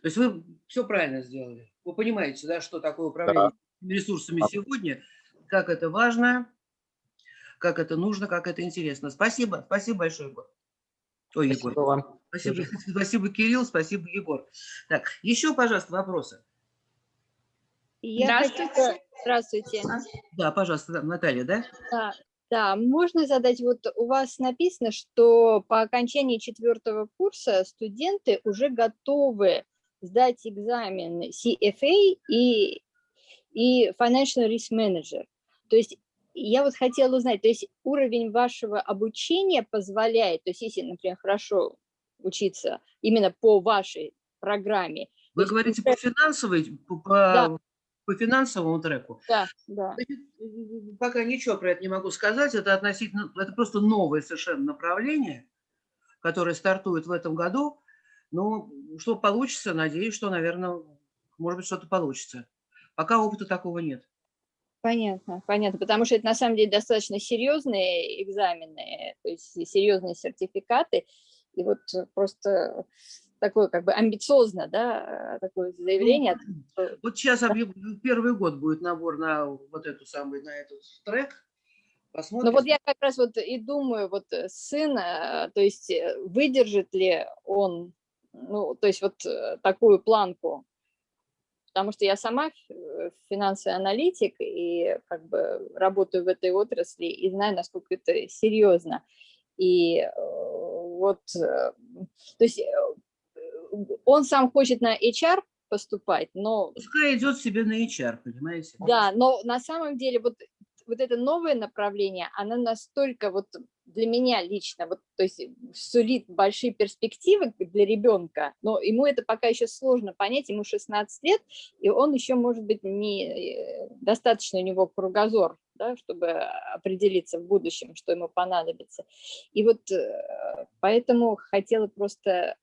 То есть вы все правильно сделали. Вы понимаете, да, что такое управление да. ресурсами сегодня, как это важно, как это нужно, как это интересно. Спасибо, спасибо большое, Егор. Ой, спасибо Егор. Вам. Спасибо, (laughs) спасибо, Кирилл, спасибо, Егор. Так, еще, пожалуйста, вопросы. Я Здравствуйте. Здравствуйте. Да, пожалуйста, Наталья, да? Да, да, можно задать, вот у вас написано, что по окончании четвертого курса студенты уже готовы сдать экзамен CFA и, и Financial Risk Manager. То есть я вот хотела узнать, то есть уровень вашего обучения позволяет, то есть если, например, хорошо учиться именно по вашей программе. Вы говорите есть, по финансовой, по, да по финансовому треку. Да, да. Пока ничего про это не могу сказать. Это относительно, это просто новое совершенно направление, которое стартует в этом году. Ну, что получится, надеюсь, что, наверное, может быть, что-то получится. Пока опыта такого нет. Понятно, понятно, потому что это на самом деле достаточно серьезные экзамены, то есть серьезные сертификаты, и вот просто такое как бы амбициозно, да, такое заявление. Ну, вот сейчас первый год будет набор на вот эту самую, на этот трек. Посмотрим. Ну вот я как раз вот и думаю, вот э, сын, э, то есть э, выдержит ли он, ну, то есть вот такую планку, потому что я сама финансовый аналитик и как бы работаю в этой отрасли и знаю, насколько это серьезно. И вот, то есть он сам хочет на HR поступать, но... Пускай идет себе на HR, понимаете? Да, но на самом деле вот, вот это новое направление, оно настолько вот для меня лично, вот, то есть сулит большие перспективы для ребенка, но ему это пока еще сложно понять, ему 16 лет, и он еще, может быть, не э, достаточно у него кругозор, да, чтобы определиться в будущем, что ему понадобится. И вот э, поэтому хотела просто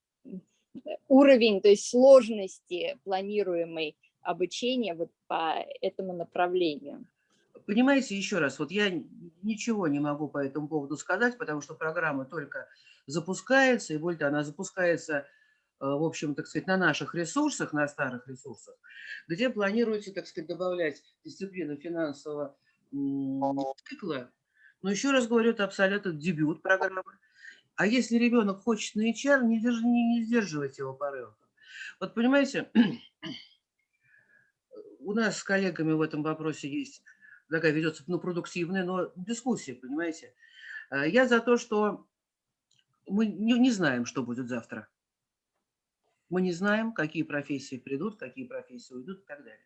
уровень, то есть сложности планируемой обучения вот по этому направлению. Понимаете, еще раз, вот я ничего не могу по этому поводу сказать, потому что программа только запускается, и более она запускается, э, в общем, так сказать, на наших ресурсах, на старых ресурсах, где планируется, так сказать, добавлять дисциплину финансового цикла. Но еще раз говорю, это абсолютно дебют программы. А если ребенок хочет на HR, не, держи, не, не сдерживайте его порывов. Вот понимаете, (clears throat) у нас с коллегами в этом вопросе есть такая ведется ну, продуктивная, но дискуссия, понимаете. Э, я за то, что мы не, не знаем, что будет завтра. Мы не знаем, какие профессии придут, какие профессии уйдут и так далее.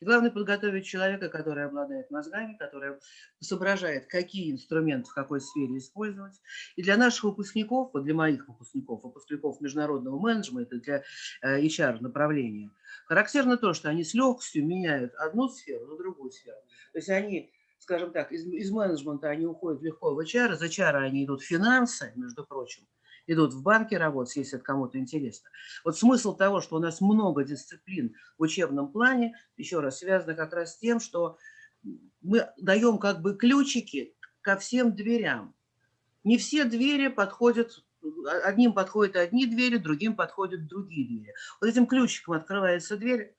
И главное подготовить человека, который обладает мозгами, который соображает, какие инструменты в какой сфере использовать. И для наших выпускников, вот для моих выпускников, выпускников международного менеджмента, для э, характерно то, что они с легкостью меняют одну сферу на другую сферу. То есть они скажем так, из, из менеджмента они уходят легко в HR, из HR они идут в финансы, между прочим, идут в банке работать, если это кому-то интересно. Вот смысл того, что у нас много дисциплин в учебном плане, еще раз, связано как раз с тем, что мы даем как бы ключики ко всем дверям. Не все двери подходят, одним подходят одни двери, другим подходят другие двери. Вот этим ключиком открывается дверь,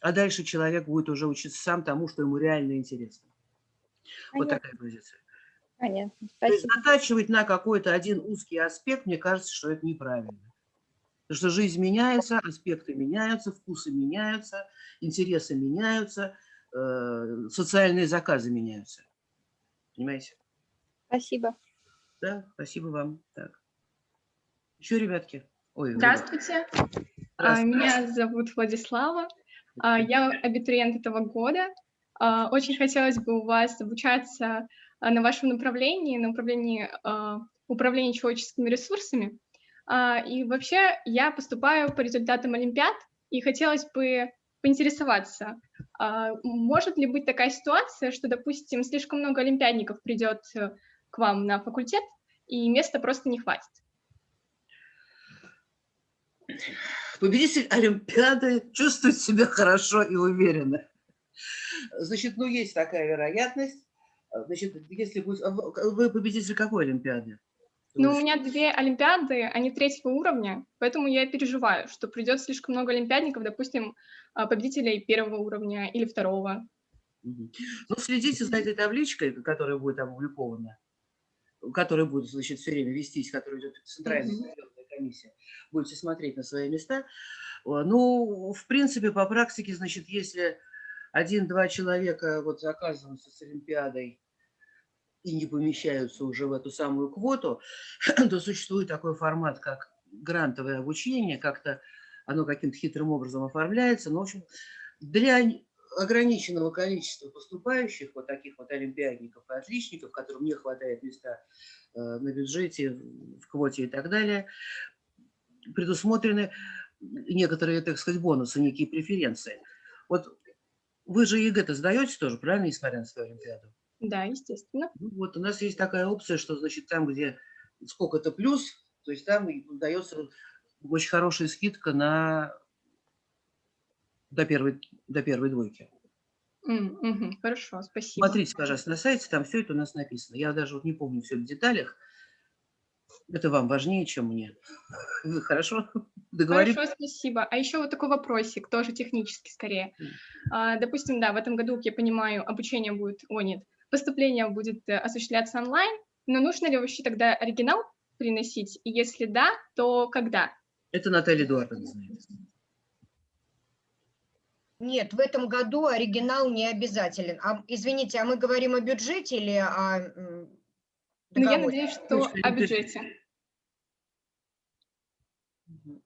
а дальше человек будет уже учиться сам тому, что ему реально интересно. Понятно. Вот такая позиция. Понятно. Спасибо. То есть затачивать на какой-то один узкий аспект, мне кажется, что это неправильно. Потому что жизнь меняется, аспекты меняются, вкусы меняются, интересы меняются, э, социальные заказы меняются. Понимаете? Спасибо. Да, спасибо вам. Так. Еще, ребятки. Ой, Здравствуйте. Здравствуйте. А, меня зовут Владислава. А, я абитуриент этого года. А, очень хотелось бы у вас обучаться на вашем направлении, на управлении, а, управлении человеческими ресурсами. А, и вообще я поступаю по результатам Олимпиад, и хотелось бы поинтересоваться, может ли быть такая ситуация, что, допустим, слишком много олимпиадников придет э, к вам на факультет, и места просто не хватит? Победитель Олимпиады чувствует себя хорошо и уверенно. Значит, ну, есть такая вероятность. Значит, если будет... а вы победитель какой Олимпиады? Ну, у меня две Олимпиады, они третьего уровня, поэтому я переживаю, что придет слишком много олимпиадников, допустим, а, победителей первого уровня или второго. Ну, следите за этой табличкой, которая будет опубликована, которая будет, значит, все время вестись, которая идет центральная комиссия. Будете смотреть на свои места. О, Ну, в принципе, по практике, значит, если один-два человека вот оказываются с Олимпиадой и не помещаются уже в эту самую квоту, (clears throat) то существует такой формат, как грантовое обучение, как-то оно каким-то хитрым образом оформляется. Но, в общем, для ограниченного количества поступающих, вот таких вот олимпиадников и отличников, которым не хватает места э, на бюджете, в квоте и так далее, предусмотрены некоторые, так сказать, бонусы, некие преференции. Вот вы же ЕГЭ-то сдаете тоже, правильно, несмотря на свою Олимпиаду? Да, естественно. Ну, вот у нас есть такая опция, что, значит, там, где сколько-то плюс, то есть там дается очень хорошая скидка на до первой, до первой двойки. М, мгм, Хорошо, спасибо. Смотрите, пожалуйста, на сайте, там все это у нас написано. Я даже вот не помню все в деталях. Это вам важнее, чем мне. Вы хорошо (laughs) договорились? Хорошо, спасибо. А еще вот такой вопросик, тоже технический скорее. А, Допустим, да, в этом году, как я понимаю, обучение будет, о нет, поступление будет э, осуществляться онлайн, но нужно ли вообще тогда оригинал приносить? И если да, то когда? Это Наталья Эдуардовна знает. Нет, в этом году оригинал не обязателен. А, извините, а мы говорим о бюджете или о Ну, я надеюсь, что о бюджете.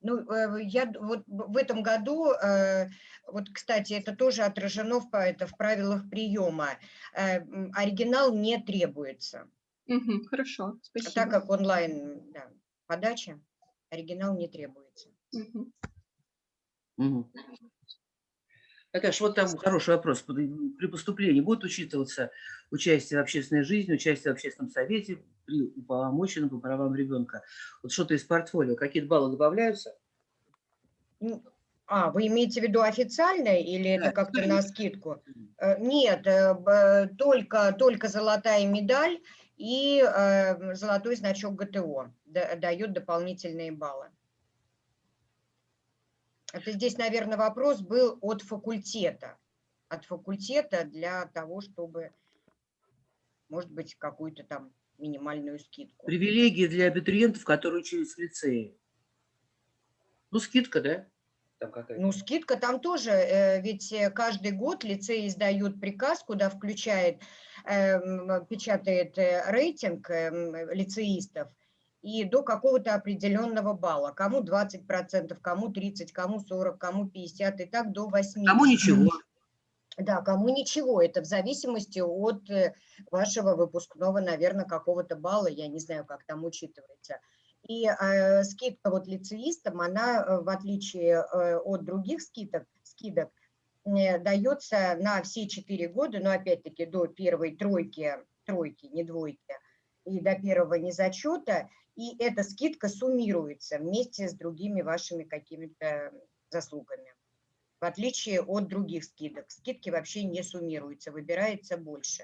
Ну, э, я д- вот б- в этом году, э, вот, кстати, это тоже отражено в, это в правилах приема. Э, Оригинал не требуется. Мгм, Хорошо, спасибо. Так как онлайн да, подача, оригинал не требуется. Мгм. Мгм. Наташ, вот там хороший вопрос. При поступлении будет учитываться участие в общественной жизни, участие в общественном совете при уполномоченном по правам ребенка? Вот что-то из портфолио, какие-то баллы добавляются? Ну, А, вы имеете в виду официально или Да, это как-то на скидку? Э, Нет, э, только, только золотая медаль и э, золотой значок ГТО да- дают дополнительные баллы. Это здесь, наверное, вопрос был от факультета. От факультета для того, чтобы, может быть, какую-то там минимальную скидку. Привилегии для абитуриентов, которые учились в лицее. Ну, скидка, да? Там какая-то. Ну, скидка там тоже, э, ведь э, каждый год лицей издает приказ, куда включает, эм, печатает э, рейтинг эм, лицеистов, и до какого-то определенного балла. Кому 20%, кому 30%, кому 40%, кому 50%, и так до 80%. Кому ничего. Да, кому ничего, это в зависимости от э, вашего выпускного, наверное, какого-то балла, я не знаю, как там учитывается. И э, скидка вот лицеистам, она, э, в отличие э, от других скидок, скидок э, дается на все четыре года, но опять-таки до первой тройки, тройки, не двойки, и до первого незачета, и эта скидка суммируется вместе с другими вашими какими-то заслугами в отличие от других скидок. Скидки вообще не суммируются, выбирается больше.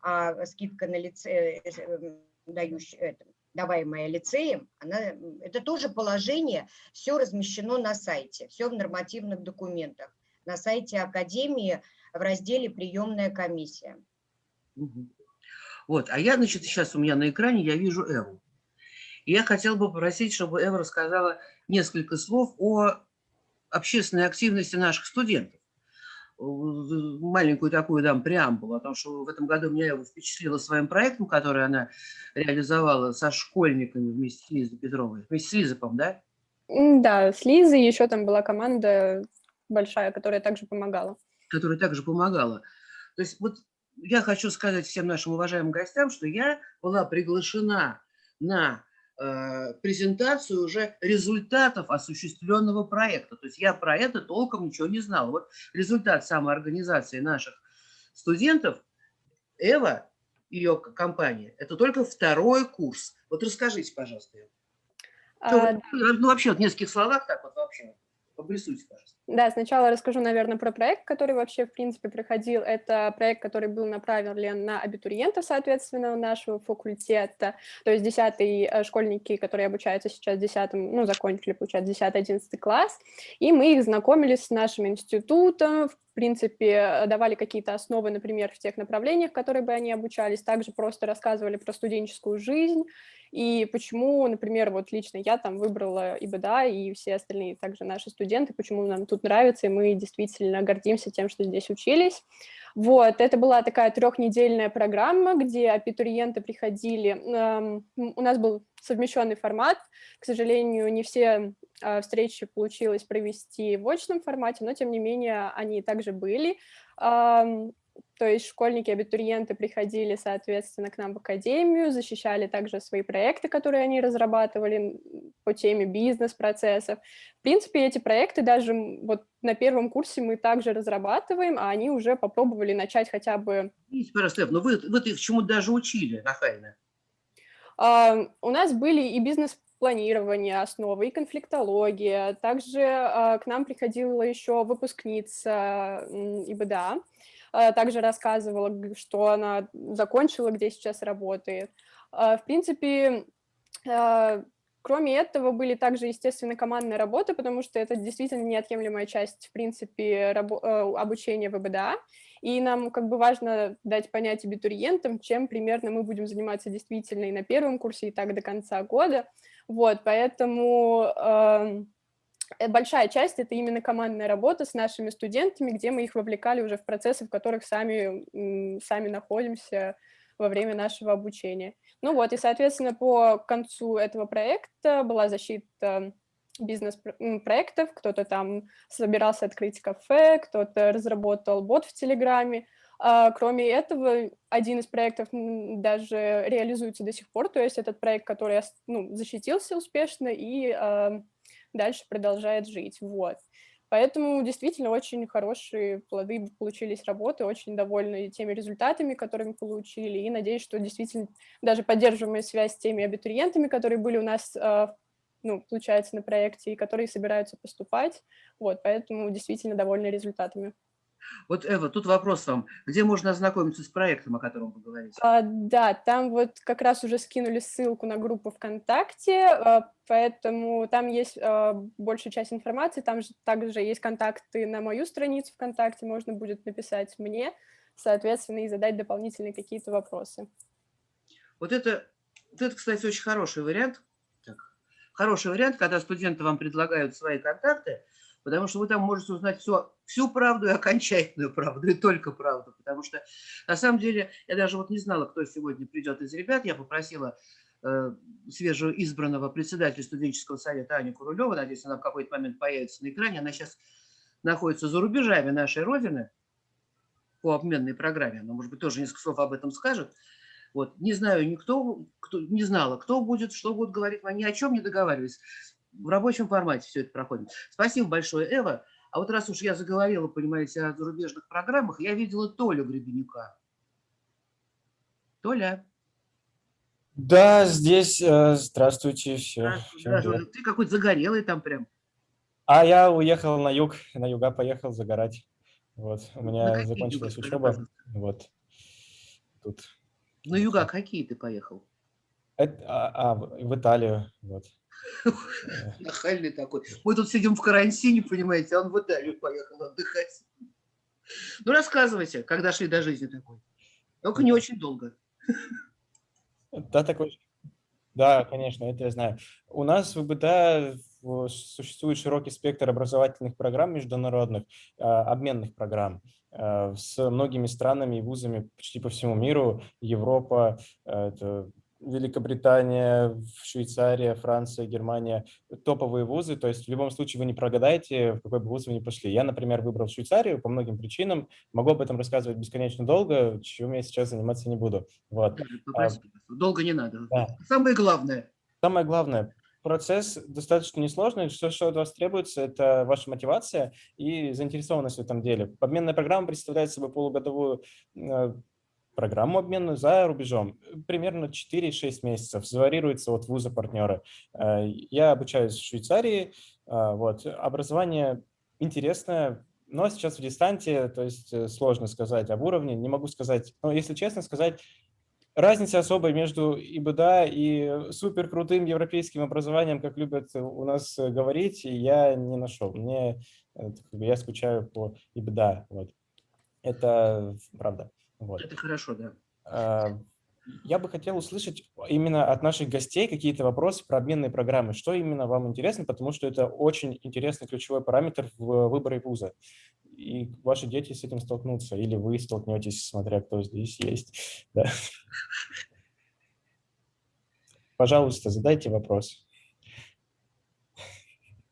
А скидка на лице, э, э, дающая, это, даваемая лицеем, она, это тоже положение, все размещено на сайте, все в нормативных документах. На сайте Академии в разделе «Приемная комиссия». Вот, а я, значит, сейчас у меня на экране я вижу Эву. И я хотела бы попросить, чтобы Эва рассказала несколько слов о общественной активности наших студентов. Э, Маленькую такую дам преамбулу о том, что в этом году меня Эва впечатлила своим проектом, который она реализовала со школьниками вместе с Лизой Петровой. Вместе с Лизой, по-моему, да? Да, с Лизой еще там была команда большая, которая также помогала. которая также помогала. То есть вот я хочу сказать всем нашим уважаемым гостям, что я была приглашена на презентацию уже результатов осуществленного проекта. То есть я про это толком ничего не знала. Вот результат самоорганизации наших студентов, Эва, ее компания, это только второй курс. Вот расскажите, пожалуйста. Эва. Что А, ну, вообще, вот в нескольких словах, так вот вообще, обрисуйте, пожалуйста. Да, сначала расскажу, наверное, про проект, который вообще, в принципе, проходил. Это проект, который был направлен на абитуриентов, соответственно, нашего факультета. То есть 10 школьники, которые обучаются сейчас 10, ну, закончили, получается, 10-11 класс. И мы их знакомили с нашим институтом, в принципе, давали какие-то основы, например, в тех направлениях, которые бы они обучались. Также просто рассказывали про студенческую жизнь, и почему, например, вот лично я там выбрала ИБДА и все остальные также наши студенты, почему нам тут нравится, и мы действительно гордимся тем, что здесь учились. Вот, это была такая трехнедельная программа, где абитуриенты приходили, эм, у нас был совмещенный формат, к сожалению, не все э, встречи получилось провести в очном формате, но тем не менее они также были. То есть школьники, абитуриенты приходили, соответственно, к нам в академию, защищали также свои проекты, которые они разрабатывали по теме бизнес-процессов. В принципе, эти проекты даже вот на первом курсе мы также разрабатываем, а они уже попробовали начать хотя бы... Извините, пожалуйста, но вы, вы их чему даже учили, Нахайна? Uh, у нас были и бизнес планирование основы и конфликтология. Также uh, к нам приходила еще выпускница ИБДА, также рассказывала, что она закончила, где сейчас работает. В принципе, кроме этого были также, естественно, командная работа, потому что это действительно неотъемлемая часть, в принципе, обучения в ИБДА. И нам как бы важно дать понять абитуриентам, чем примерно мы будем заниматься действительно и на первом курсе, и так до конца года. Вот, поэтому э, большая часть — это именно командная работа с нашими студентами, где мы их вовлекали уже в процессы, в которых сами, сами находимся во время нашего обучения. Ну вот, и, соответственно, по концу этого проекта была защита бизнес-проектов, кто-то там собирался открыть кафе, кто-то разработал бот в Телеграме. Кроме этого, один из проектов даже реализуется до сих пор, то есть этот проект, который ну, защитился успешно и дальше продолжает жить. Вот. Поэтому действительно очень хорошие плоды получились работы, очень довольны теми результатами, которые мы получили, и надеюсь, что действительно даже поддерживаем связь с теми абитуриентами, которые были у нас, ну, получается, на проекте, и которые собираются поступать. Вот, поэтому действительно довольны результатами. Вот, Эва, тут вопрос вам. Где можно ознакомиться с проектом, о котором вы говорите? А, да, там вот как раз уже скинули ссылку на группу ВКонтакте, а, поэтому там есть а, большая часть информации, там же также есть контакты на мою страницу ВКонтакте, можно будет написать мне, соответственно, и задать дополнительные какие-то вопросы. Вот это, вот это, кстати, очень хороший вариант. Так, хороший вариант, когда студенты вам предлагают свои контакты, потому что вы там можете узнать все, всю правду и окончательную правду, и только правду, потому что на самом деле я даже вот не знала, кто сегодня придет из ребят, я попросила э, свежеизбранного председателя студенческого совета Аню Курулеву, надеюсь, она в какой-то момент появится на экране, она сейчас находится за рубежами нашей Родины по обменной программе, она, может быть, тоже несколько слов об этом скажет. Вот, не знаю никто, кто, не знала, кто будет, что будет говорить, мы ни о чем не договаривались в рабочем формате все это проходит. Спасибо большое, Эва. А вот раз уж я заговорила, понимаете, о зарубежных программах, я видела Толю Гребенюка. Толя. Да, здесь. Э, здравствуйте. Все. Здравствуйте. Ты какой-то загорелый там прям. А я уехал на юг, на юга поехал загорать. Вот, у меня закончилась юга, учеба. Вот. Тут. На юга какие ты поехал? Это, а, а, в Италию, вот. (laughs) Нахальный такой. Мы тут сидим в карантине, понимаете, а он в Италию поехал отдыхать. (laughs) Ну, рассказывайте, когда шли до жизни такой. Только не очень долго. (laughs) Да, такой. Да, конечно, это я знаю. У нас в БТА существует широкий спектр образовательных программ международных, обменных программ с многими странами и вузами почти по всему миру. Европа, это Великобритания, Швейцария, Франция, Германия – топовые вузы. То есть в любом случае вы не прогадаете, в какой бы вуз вы ни пошли. Я, например, выбрал Швейцарию по многим причинам. Могу об этом рассказывать бесконечно долго, чем я сейчас заниматься не буду. Вот. Долго не надо. Да. Самое главное. Самое главное. Процесс достаточно несложный. Все, что от вас требуется, это ваша мотивация и заинтересованность в этом деле. Обменная программа представляет собой полугодовую программу обменную за рубежом. Примерно 4-6 месяцев. Варьируется от вуза партнера. Я обучаюсь в Швейцарии. Вот. Образование интересное, но сейчас в дистанте, то есть э, сложно сказать об уровне. Не могу сказать, но если честно сказать, разницы особой между ИБДА и супер крутым европейским образованием, как любят у нас говорить, я не нашел. Мне, э, я скучаю по ИБДА. Вот. Это правда. Вот. Это хорошо, да. А, я бы хотел услышать именно от наших гостей какие-то вопросы про обменные программы. Что именно вам интересно, потому что это очень интересный ключевой параметр в выборе вуза. И ваши дети с этим столкнутся, или вы столкнетесь, смотря кто здесь есть. (laughs) Да. Пожалуйста, задайте вопрос.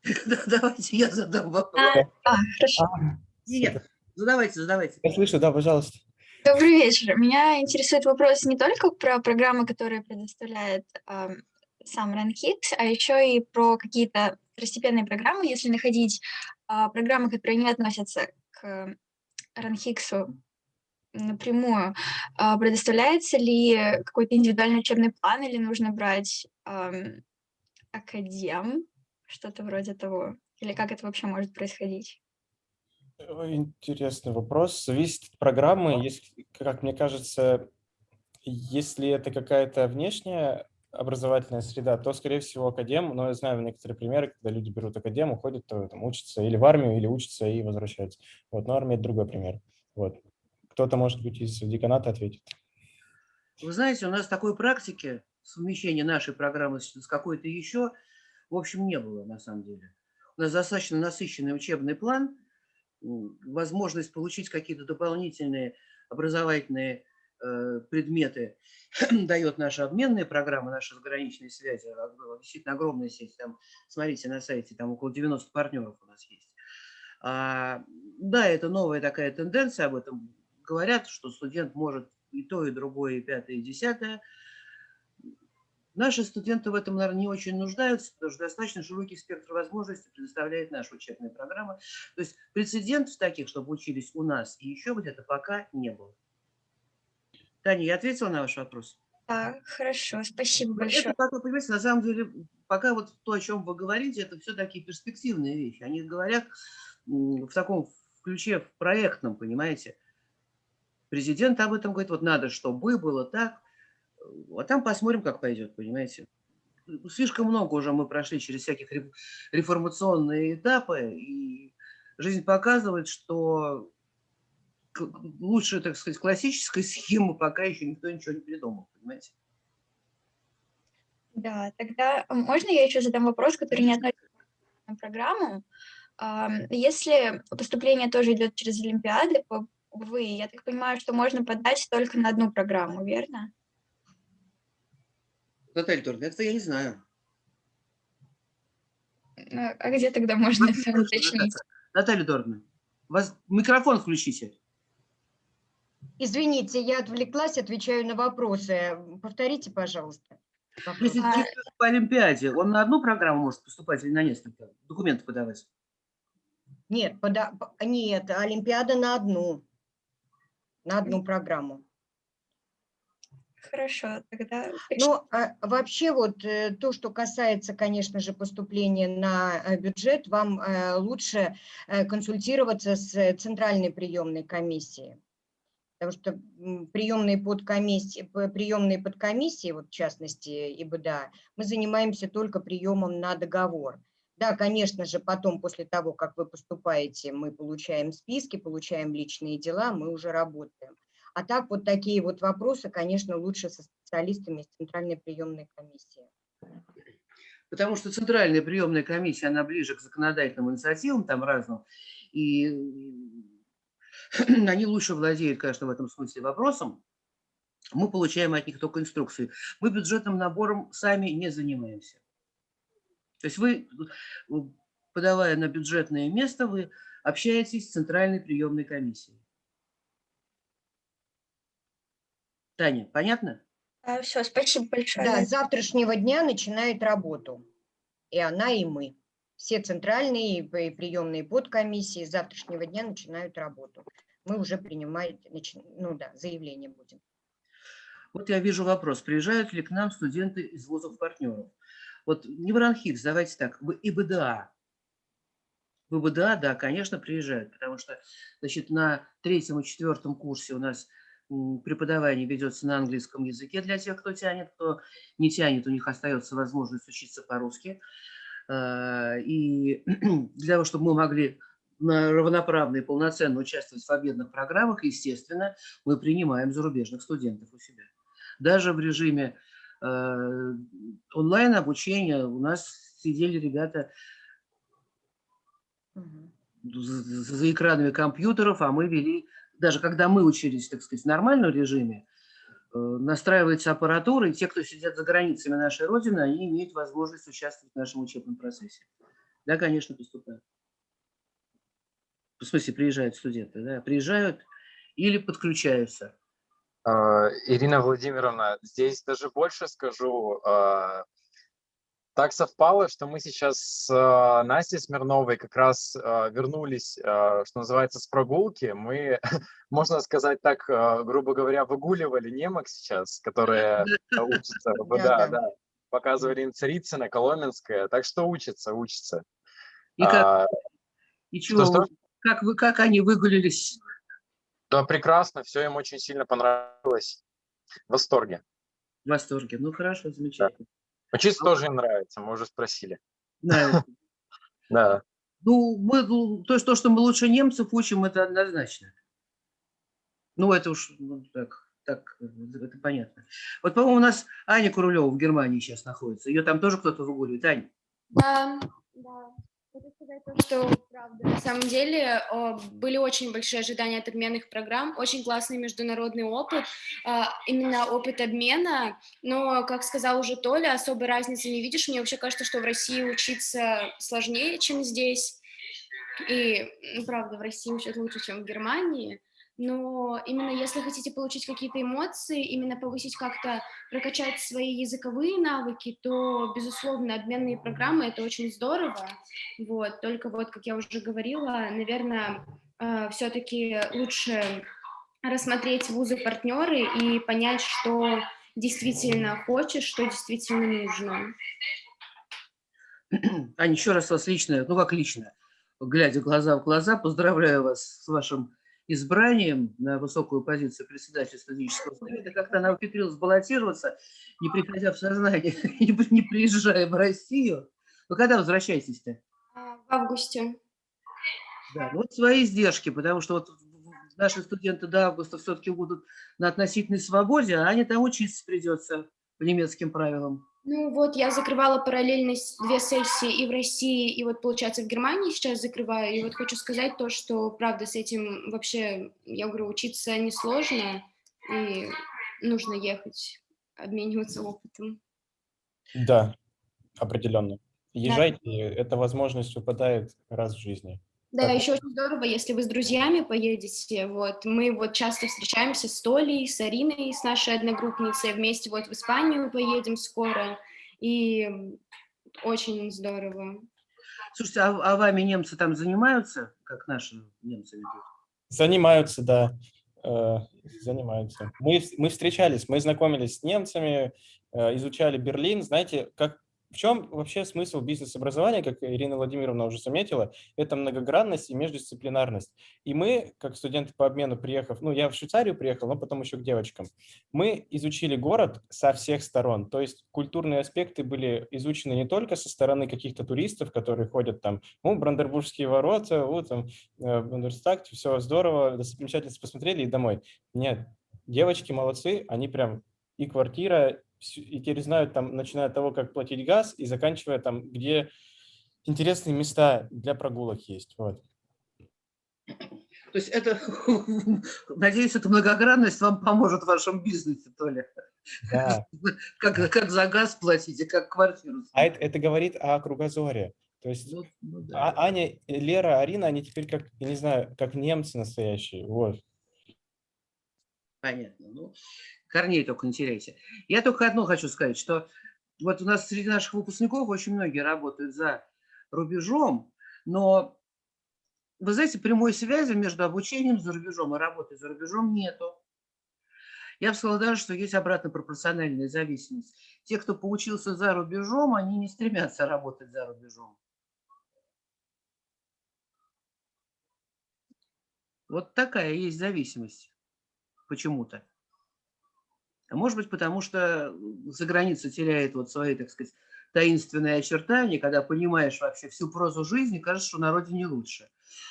(laughs) Давайте я задам вопрос. А, а, хорошо. Нет, задавайте, задавайте. Я слышу, да, пожалуйста. Добрый вечер. Меня интересует вопрос не только про программы, которые предоставляет э, сам RunKicks, а еще и про какие-то второстепенные программы, если находить э, программы, которые не относятся к RunKicks напрямую. Э, предоставляется ли какой-то индивидуальный учебный план или нужно брать э, академ, что-то вроде того? Или как это вообще может происходить? Интересный вопрос. Зависит от программы. Если, как мне кажется, если это какая-то внешняя образовательная среда, то, скорее всего, академ, но я знаю некоторые примеры, когда люди берут академ, уходят, то, там, учатся или в армию, или учатся и возвращаются. Вот, но армия – это другой пример. Вот. Кто-то, может быть, из деканата ответит. Вы знаете, у нас такой практики совмещения нашей программы с какой-то еще, в общем, не было на самом деле. У нас достаточно насыщенный учебный план – возможность получить какие-то дополнительные образовательные э, предметы (clears throat) дает наша обменная программа, наша заграничная связь, действительно огромная сеть, там, смотрите на сайте, там около 90 партнеров у нас есть. А, да, это новая такая тенденция, об этом говорят, что студент может и то, и другое, и пятое, и десятое, Наши студенты в этом, наверное, не очень нуждаются, потому что достаточно широкий спектр возможностей предоставляет наша учебная программа. То есть прецедентов таких, чтобы учились у нас и еще где-то, пока не было. Таня, я ответила на ваш вопрос? Да, хорошо, спасибо большое. Это, как вы понимаете, на самом деле, пока вот то, о чем вы говорите, это все такие перспективные вещи. Они говорят в таком ключе, в проектном, понимаете. Президент об этом говорит, вот надо, чтобы было так, а там посмотрим, как пойдет, понимаете. Слишком много уже мы прошли через всяких реформационные этапы, и жизнь показывает, что лучше, так сказать, классической схемы пока еще никто ничего не придумал, понимаете. Да, тогда можно я еще задам вопрос, который не относится к программу? Если поступление тоже идет через Олимпиады, вы, я так понимаю, что можно подать только на одну программу, верно? Наталья Торна, это я не знаю. А, а где тогда можно это уточнить? Наталья Дорна, вас микрофон включите. Извините, я отвлеклась, отвечаю на вопросы. Повторите, пожалуйста. Если а... по Олимпиаде, он на одну программу может поступать или на несколько? Документы подавать? Нет, пода... нет, Олимпиада на одну. На одну программу. Хорошо, тогда... Ну, а вообще вот э, то, что касается, конечно же, поступления на э, бюджет, вам э, лучше консультироваться с центральной приемной комиссией. Потому что приемные подкомиссии, приемные подкомиссии, вот в частности ИБДА, мы занимаемся только приемом на договор. Да, конечно же, потом, после того, как вы поступаете, мы получаем списки, получаем личные дела, мы уже работаем. А так вот такие вот вопросы, конечно, лучше со специалистами из Центральной приемной комиссии. Потому что Центральная приемная комиссия, она ближе к законодательным инициативам, там разным, и они лучше владеют, конечно, в этом смысле вопросом. Мы получаем от них только инструкции. Мы бюджетным набором сами не занимаемся. То есть вы, подавая на бюджетное место, вы общаетесь с Центральной приемной комиссией. Таня, понятно? А, все, спасибо большое. Да, с завтрашнего дня начинает работу. И она, и мы. Все центральные и приемные подкомиссии с завтрашнего дня начинают работу. Мы уже принимаем, ну да, заявление будем. Вот я вижу вопрос, приезжают ли к нам студенты из вузов-партнеров? Вот не Бранхикс, давайте так, в ИБДА. В ИБДА, да, конечно, приезжают, потому что значит, на третьем и четвертом курсе у нас преподавание ведется на английском языке для тех, кто тянет, кто не тянет, у них остается возможность учиться по-русски. А, и (clears throat) для того, чтобы мы могли равноправно и полноценно участвовать в победных программах, естественно, мы принимаем зарубежных студентов у себя. Даже в режиме э, онлайн-обучения у нас сидели ребята за экранами компьютеров, а мы вели, даже когда мы учились, так сказать, в нормальном режиме, э, настраивается аппаратура, и те, кто сидят за границами нашей Родины, они имеют возможность участвовать в нашем учебном процессе. Да, конечно, поступают. В смысле, приезжают студенты, да, приезжают или подключаются. А, Ирина Владимировна, здесь даже больше скажу. А, так совпало, что мы сейчас с а, Настей Смирновой как раз вернулись, что называется, с прогулки. Мы, (laughs) можно сказать так, грубо говоря, выгуливали немок сейчас, которые учатся. Да, да. Показывали им Царицына, Коломенская. Так что учатся, учатся. И, как, и чего, что, что? Как, вы, как они выгулились? Да, прекрасно, все им очень сильно понравилось. В восторге. В восторге, ну хорошо, замечательно. Да. Учиться а тоже им нравится, мы уже спросили. Нравится. (laughs) Да. Ну, мы, ну, то, что, что мы лучше немцев учим, это однозначно. Ну, это уж ну, так, так, это понятно. Вот, по-моему, у нас Аня Курулева в Германии сейчас находится. Ее там тоже кто-то выгуливает. Аня? Да, да. Хочу сказать то, что, правда, на самом деле были очень большие ожидания от обменных программ, очень классный международный опыт, а, именно опыт обмена, но, как сказал уже Толя, особой разницы не видишь. Мне вообще кажется, что в России учиться сложнее, чем здесь, и, ну, правда, в России учат лучше, чем в Германии, но именно если хотите получить какие-то эмоции, именно повысить как-то, прокачать свои языковые навыки, то, безусловно, обменные программы — это очень здорово, вот, только вот, как я уже говорила, наверное, э, все-таки лучше рассмотреть вузы-партнеры и понять, что действительно хочешь, что действительно нужно. Аня, еще раз вас лично, ну как лично, глядя глаза в глаза, поздравляю вас с вашим избранием на высокую позицию председателя студенческого совета, как-то она ухитрилась баллотироваться, не приходя в сознание, (laughs) не приезжая в Россию. Вы когда возвращаетесь-то? А, в августе. Да, вот свои издержки, потому что вот наши студенты до августа все-таки будут на относительной свободе, а они там учиться придется по немецким правилам. Ну вот, я закрывала параллельно две сессии и в России, и вот, получается, в Германии сейчас закрываю. И вот хочу сказать то, что, правда, с этим вообще, я говорю, учиться несложно, и нужно ехать, обмениваться опытом. Да, определенно. Езжайте, да. эта возможность выпадает раз в жизни. Да, так. еще очень здорово, если вы с друзьями поедете. Вот мы вот часто встречаемся с Толей, с Ариной, с нашей одногруппницей, вместе вот в Испанию поедем скоро, и очень здорово. Слушайте, а, а вами немцы там занимаются, как наши немцы ведут? Занимаются, да, э, занимаются. Мы, мы встречались, мы знакомились с немцами, э, изучали Берлин. Знаете, как в чем вообще смысл бизнес-образования, как Ирина Владимировна уже заметила, это многогранность и междисциплинарность. И мы, как студенты по обмену, приехав, ну, я в Швейцарию приехал, но потом еще к девочкам, мы изучили город со всех сторон. То есть культурные аспекты были изучены не только со стороны каких-то туристов, которые ходят там, ну, Брандербургские ворота, вот там, э, Бундерстаг, все здорово, достопримечательности посмотрели и домой. Нет, девочки молодцы, они прям и квартира, и теперь знают, там, начиная от того, как платить газ, и заканчивая там, где интересные места для прогулок есть. Вот. То есть это, (laughs) надеюсь, эта многогранность вам поможет в вашем бизнесе, Толя. Да. (laughs) Как, как за газ платить и как квартиру. А это, это говорит о кругозоре. То есть ну, ну, да. А, Аня, Лера, Арина, они теперь как, я не знаю, как немцы настоящие. Вот. Понятно. Ну, корней только не теряйте. Я только одно хочу сказать, что вот у нас среди наших выпускников очень многие работают за рубежом, но, вы знаете, прямой связи между обучением за рубежом и работой за рубежом нету. Я бы сказала даже, что есть обратно пропорциональная зависимость. Те, кто поучился за рубежом, они не стремятся работать за рубежом. Вот такая есть зависимость почему-то. А может быть, потому что за границей теряет вот свои, так сказать, таинственные очертания, когда понимаешь вообще всю прозу жизни, кажется, что на родине лучше.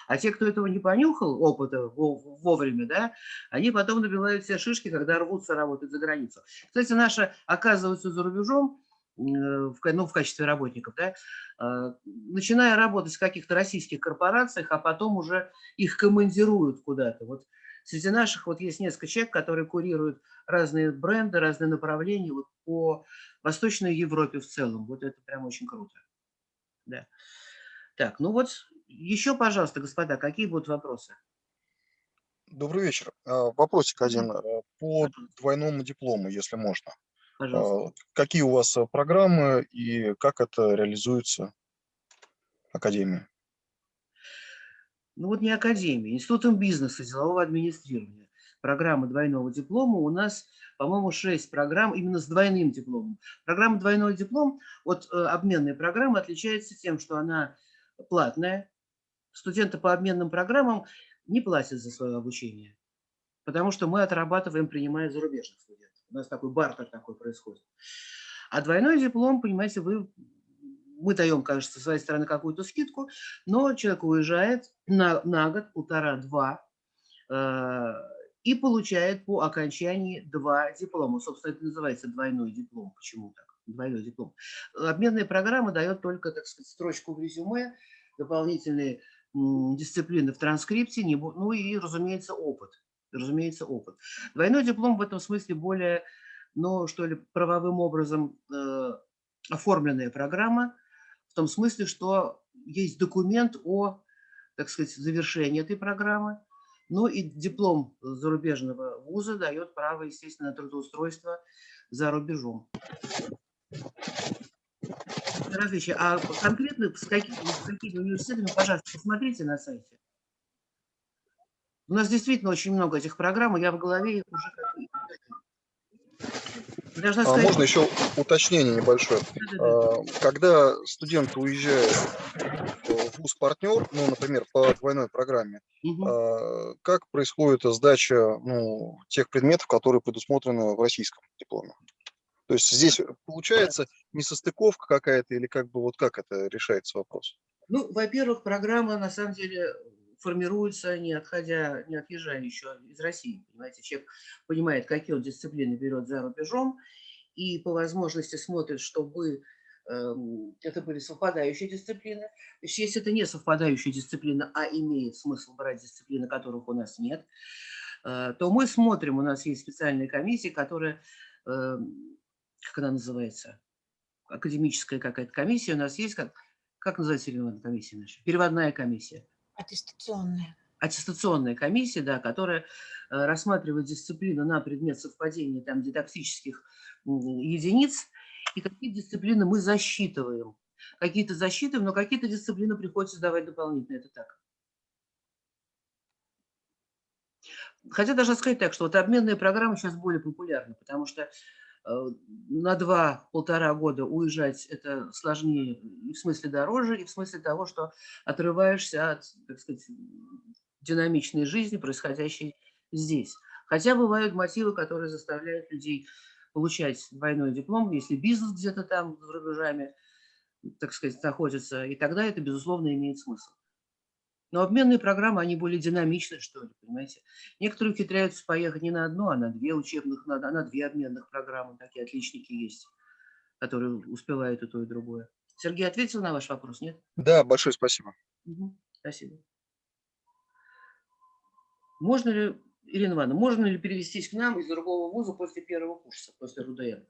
А те, кто этого не понюхал, опыта вовремя, да, они потом набивают все шишки, когда рвутся работать за границу. Кстати, наши оказываются за рубежом, э, в, ну, в качестве работников, да, а, начиная работать в каких-то российских корпорациях, а потом уже их командируют куда-то. Вот Среди наших вот есть несколько человек, которые курируют разные бренды, разные направления вот по Восточной Европе в целом. Вот это прям очень круто. Да. Так, ну вот еще, пожалуйста, господа, какие будут вопросы? Добрый вечер. А, вопросик один а, по двойному диплому, если можно. Пожалуйста. А, какие у вас программы и как это реализуется Академией? Ну вот не академия, институтом бизнеса, делового администрирования. Программа двойного диплома у нас, по-моему, 6 программ именно с двойным дипломом. Программа двойной диплом от э, обменной программы отличается тем, что она платная. Студенты по обменным программам не платят за свое обучение, потому что мы отрабатываем, принимая зарубежных студентов. У нас такой бартер такой происходит. А двойной диплом, понимаете, вы мы даем, кажется, со своей стороны какую-то скидку, но человек уезжает на, на год, полтора-два, э, и получает по окончании два диплома. Собственно, это называется двойной диплом. Почему так? Двойной диплом. Обменная программа дает только, так сказать, строчку в резюме, дополнительные дисциплины в транскрипте, ну и, разумеется, опыт. Разумеется, опыт. Двойной диплом в этом смысле более, ну, что ли, правовым образом э, оформленная программа, в том смысле, что есть документ о, так сказать, завершении этой программы, ну и диплом зарубежного вуза дает право, естественно, на трудоустройство за рубежом. Различия. А конкретно с какими, с какими университетами, пожалуйста, посмотрите на сайте. У нас действительно очень много этих программ, и я в голове их уже Должна а сказать... Можно еще уточнение небольшое. А, когда студент уезжает в вуз-партнер, ну, например, по двойной программе, угу. как происходит сдача ну, тех предметов, которые предусмотрены в российском дипломе? То есть здесь получается несостыковка какая-то или как бы вот как это решается вопрос? Ну, во-первых, программа на самом деле формируется, не отходя, не отъезжая еще из России. Понимаете, человек понимает, какие он дисциплины берет за рубежом, и по возможности смотрит, чтобы э, это были совпадающие дисциплины. То есть, если это не совпадающая дисциплина, а имеет смысл брать дисциплины, которых у нас нет, э, то мы смотрим, у нас есть специальная комиссия, которая, э, как она называется, академическая какая-то комиссия у нас есть, как, как называется комиссия наша? Переводная комиссия. Аттестационная. Аттестационная комиссия, да, которая э, рассматривает дисциплину на предмет совпадения там, дидактических единиц, и какие дисциплины мы засчитываем. Какие-то засчитываем, но какие-то дисциплины приходится сдавать дополнительно, это так. Хотя даже сказать так, что вот обменные программы сейчас более популярны, потому что на два-полтора года уезжать это сложнее в смысле дороже, и в смысле того, что отрываешься от, так сказать, динамичной жизни, происходящей здесь. Хотя бывают мотивы, которые заставляют людей получать двойной диплом, если бизнес где-то там за рубежами, так сказать, находится, и тогда это, безусловно, имеет смысл. Но обменные программы, они более динамичны, что ли, понимаете. Некоторые ухитряются поехать не на одну, а на две учебных, на, а на две обменных программы. Такие отличники есть, которые успевают и то, и другое. Сергей ответил на ваш вопрос, нет? Да, большое спасибо. Угу, спасибо. Можно ли, Ирина Ивановна, можно ли перевестись к нам из другого вуза после первого курса, после РУДН?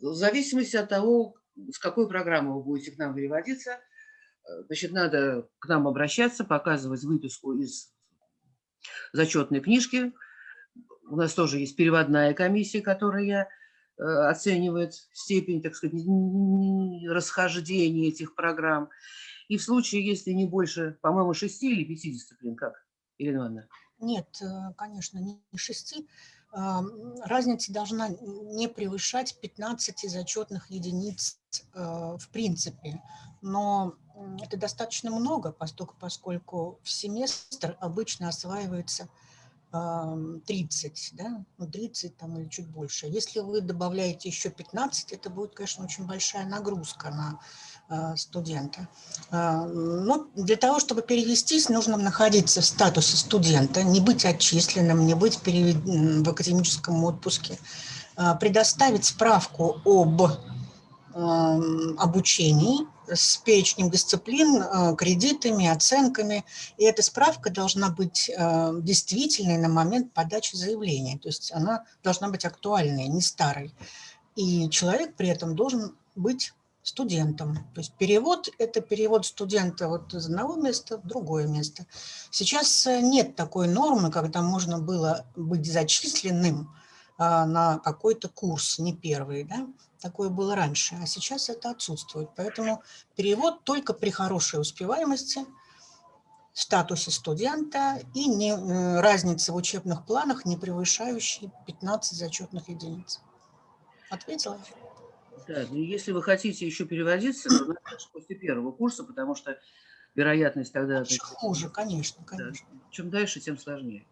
В зависимости от того, с какой программы вы будете к нам переводиться, значит, надо к нам обращаться, показывать выписку из зачетной книжки. У нас тоже есть переводная комиссия, которая э, оценивает степень, так сказать, расхождения этих программ. И в случае, если не больше, по-моему, шести или пяти дисциплин, как, Ирина Ивановна? Нет, э, конечно, не шести. разница должна не превышать 15 зачетных единиц в принципе, но это достаточно много, поскольку, поскольку в семестр обычно осваивается 30, да, ну 30 там или чуть больше. Если вы добавляете еще 15, это будет, конечно, очень большая нагрузка на э, студента. Э, но для того, чтобы перевестись, нужно находиться в статусе студента, не быть отчисленным, не быть в академическом отпуске, э, предоставить справку об обучении, с перечнем дисциплин, э, кредитами, оценками. И эта справка должна быть э, действительной на момент подачи заявления. То есть она должна быть актуальной, не старой. И человек при этом должен быть студентом. То есть перевод – это перевод студента вот из одного места в другое место. Сейчас э, нет такой нормы, когда можно было быть зачисленным на какой-то курс, не первый. Да? Такое было раньше, а сейчас это отсутствует. Поэтому перевод только при хорошей успеваемости, статусе студента и не, э, разница в учебных планах, не превышающей 15 зачетных единиц. Ответила? Да, ну если вы хотите еще переводиться, то после первого курса, потому что вероятность тогда... Еще хуже, конечно, конечно. Да, чем дальше, тем сложнее.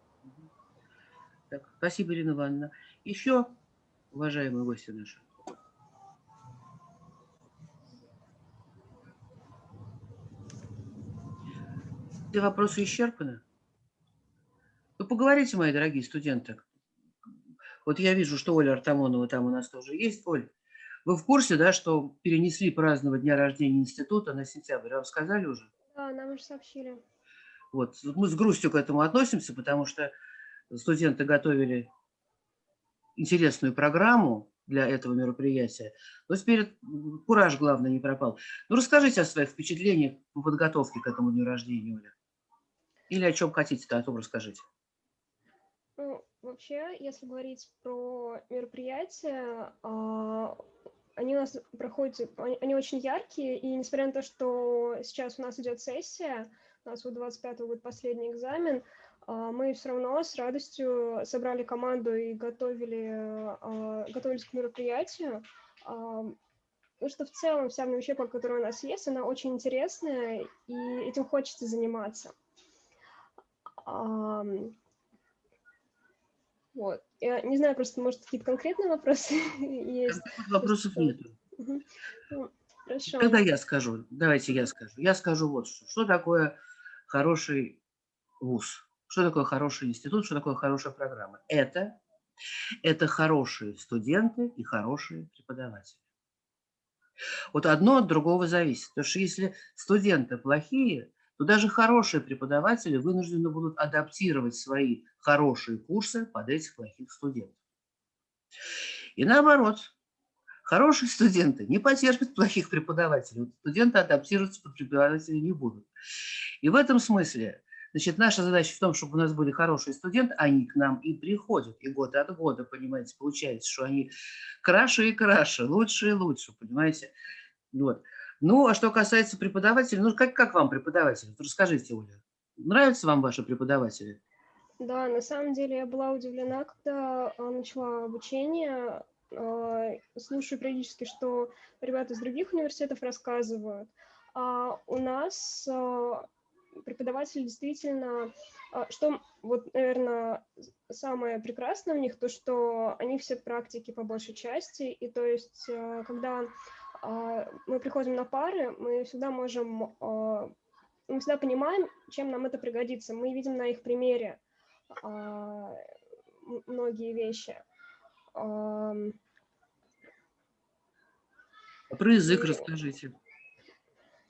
Так, спасибо, Ирина Ивановна. Еще, уважаемые гости наши. Все вопросы исчерпаны? Ну, поговорите, мои дорогие студенты. Вот я вижу, что Оля Артамонова там у нас тоже есть. Оль, вы в курсе, да, что перенесли праздновать дня рождения института на сентябрь? Вам сказали уже? Да, нам уже сообщили. Вот, мы с грустью к этому относимся, потому что студенты готовили интересную программу для этого мероприятия. Но теперь кураж, главное, не пропал. Ну, расскажите о своих впечатлениях по подготовке к этому дню рождения, Оля. Или о чем хотите, то о том расскажите. Ну, вообще, если говорить про мероприятия, а, они у нас проходят, они очень яркие, и несмотря на то, что сейчас у нас идет сессия, у нас вот 25 будет последний экзамен, а, мы все равно с радостью собрали команду и готовили, а, готовились к мероприятию, потому что в целом вся учеба, которая у нас есть, она очень интересная, и этим хочется заниматься. Вот. Я не знаю, просто, может, какие-то конкретные вопросы (laughs) есть? Вопросов нет. Ну, хорошо. Когда я скажу, давайте я скажу. Я скажу вот что. Что такое хороший вуз? Что такое хороший институт? Что такое хорошая программа? Это, это хорошие студенты и хорошие преподаватели. Вот одно от другого зависит. Потому что если студенты плохие, то даже хорошие преподаватели вынуждены будут адаптировать свои хорошие курсы под этих плохих студентов. И наоборот, хорошие студенты не потерпят плохих преподавателей. студенты адаптироваться под преподавателей не будут. И в этом смысле Значит, наша задача в том, чтобы у нас были хорошие студенты, они к нам и приходят, и год от года, понимаете, получается, что они краше и краше, лучше и лучше, понимаете. Вот. Ну, а что касается преподавателей, ну, как, как вам преподаватели? Расскажите, Оля. Нравятся вам ваши преподаватели? Да, на самом деле я была удивлена, когда а, начала обучение. А, слушаю периодически, что ребята из других университетов рассказывают. А у нас а, преподаватели действительно, что вот, наверное, самое прекрасное у них, то, что они все практики по большей части, и то есть, когда мы приходим на пары, мы всегда можем, а, мы всегда понимаем, чем нам это пригодится. Мы видим на их примере а, многие вещи. Про язык и... расскажите.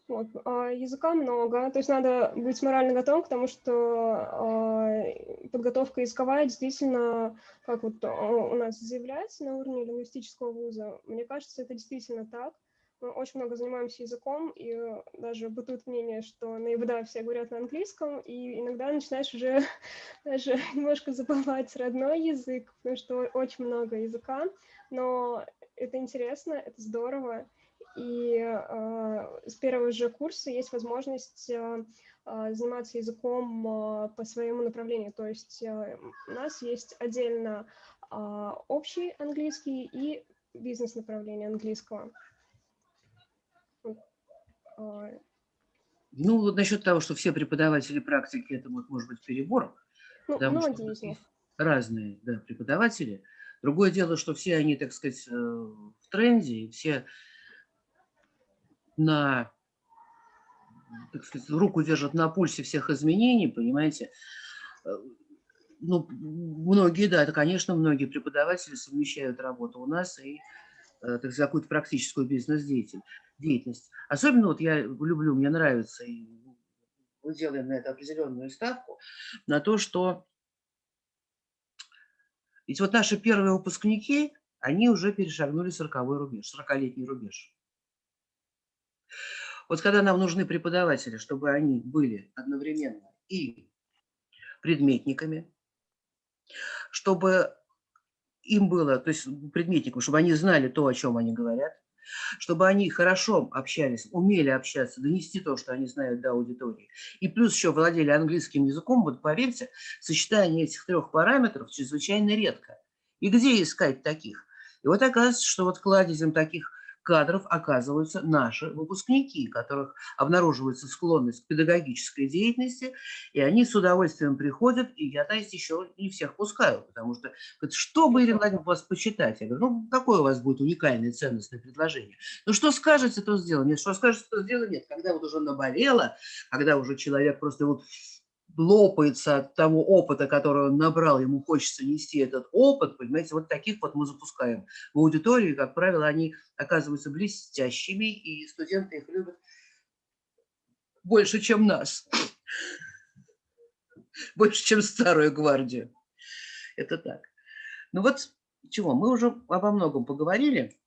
Вот, языка много, то есть надо быть морально готовым к тому, что подготовка языковая действительно, как вот у нас заявляется на уровне лингвистического вуза, мне кажется, это действительно так. Мы очень много занимаемся языком, и даже бытует мнение, что на ИВДА все говорят на английском, и иногда начинаешь уже (laughs) даже немножко забывать родной язык, потому что очень много языка, но это интересно, это здорово, и э, с первого же курса есть возможность э, заниматься языком по своему направлению. То есть у нас есть отдельно общий английский и бизнес-направление английского. Ну, вот насчет того, что все преподаватели практики, это вот может быть перебор. Ну, потому что многие них. разные да, преподаватели. Другое дело, что все они, так сказать, э, в тренде, и все на, так сказать, руку держат на пульсе всех изменений, понимаете. Э, ну, многие, да, это, конечно, многие преподаватели совмещают работу у нас и э, какую-то практическую бизнес-деятельность. Особенно вот я люблю, мне нравится, и мы делаем на это определенную ставку, на то, что ведь вот наши первые выпускники, они уже перешагнули 40-й рубеж, 40-летний рубеж. Вот когда нам нужны преподаватели, чтобы они были одновременно и предметниками, чтобы им было, то есть предметникам, чтобы они знали то, о чем они говорят, чтобы они хорошо общались, умели общаться, донести то, что они знают до аудитории. И плюс еще владели английским языком, вот поверьте, сочетание этих трех параметров чрезвычайно редко. И где искать таких? И вот оказывается, что вот кладезем таких кадров оказываются наши выпускники, у которых обнаруживается склонность к педагогической деятельности, и они с удовольствием приходят, и я, есть, еще не всех пускаю, потому что, что бы, Ирина Владимировна, вас почитать? Я говорю, ну, какое у вас будет уникальное ценностное предложение? Ну, что скажете, то сделаем. Нет, что скажете, то сделаем. Нет, когда вот уже наболело, когда уже человек просто вот лопается от того опыта, который он набрал, ему хочется нести этот опыт, понимаете, вот таких вот мы запускаем в аудитории, как правило, они оказываются блестящими, и студенты их любят больше, чем нас, (laughs) больше, чем старую гвардию. Это так. Ну вот чего, мы уже обо многом поговорили.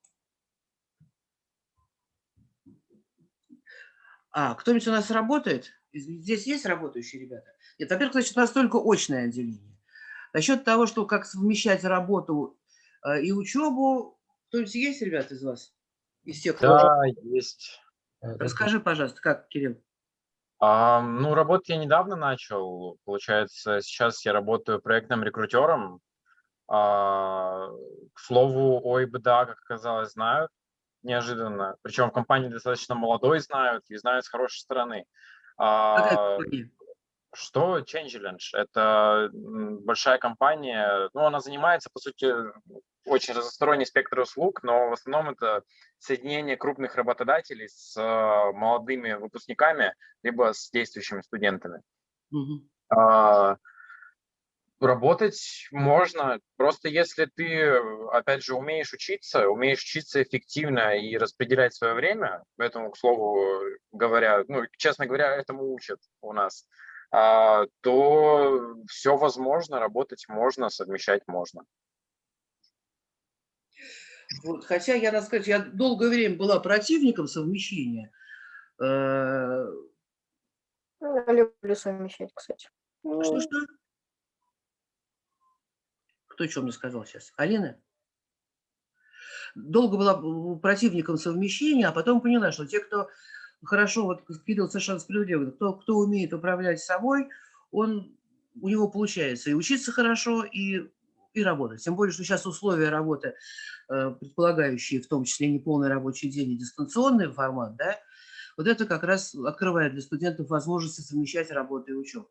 А, кто-нибудь у нас работает? Здесь есть работающие ребята? Нет, во-первых, значит, у нас только очное отделение. Насчет того, что как совмещать работу э, и учебу, кто-нибудь есть, ребята, из вас? Из тех, кто... Да, есть. Расскажи, пожалуйста, как, Кирилл? А, ну, работать я недавно начал. Получается, сейчас я работаю проектным рекрутером. А, к слову, о ИБДА, как оказалось, знают неожиданно. Причем в компании достаточно молодой знают и знают с хорошей стороны. А, что Changelinge? Это большая компания, ну, она занимается, по сути, очень разносторонний спектр услуг, но в основном это соединение крупных работодателей с а, молодыми выпускниками, либо с действующими студентами. Мгм. А, Работать можно, просто если ты, опять же, умеешь учиться, умеешь учиться эффективно и распределять свое время, поэтому, к слову говоря, ну, честно говоря, этому учат у нас, а, то все возможно, работать можно, совмещать можно. Вот, хотя я, надо сказать, я долгое время была противником совмещения. Э, Ну, Я люблю совмещать, кстати. Что-что? Кто что мне сказал сейчас? Алина? Долго была противником совмещения, а потом поняла, что те, кто хорошо, вот Кирилл совершенно справедливо, кто, кто умеет управлять собой, он, у него получается и учиться хорошо, и, и работать. Тем более, что сейчас условия работы, э, предполагающие в том числе неполный рабочий день и дистанционный формат, да, вот это как раз открывает для студентов возможности совмещать работу и учебу.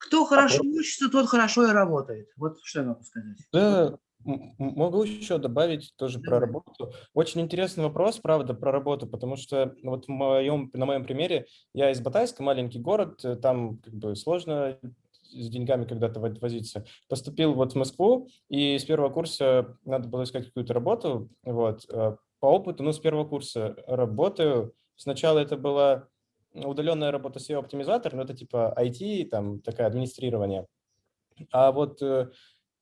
Кто хорошо учится, тот хорошо и работает. Вот что я могу сказать. Да, могу еще добавить тоже про работу. Очень интересный вопрос, правда, про работу, потому что вот в моем, на моем примере я из Батайска, маленький город, э, там как бы сложно с деньгами когда-то во- возиться. Поступил вот в Москву, и с первого курса надо было искать какую-то работу. Вот. э, По опыту, ну, с первого курса работаю. Сначала это была удаленная работа SEO-оптимизатор, но это типа IT, там такое администрирование. А вот э,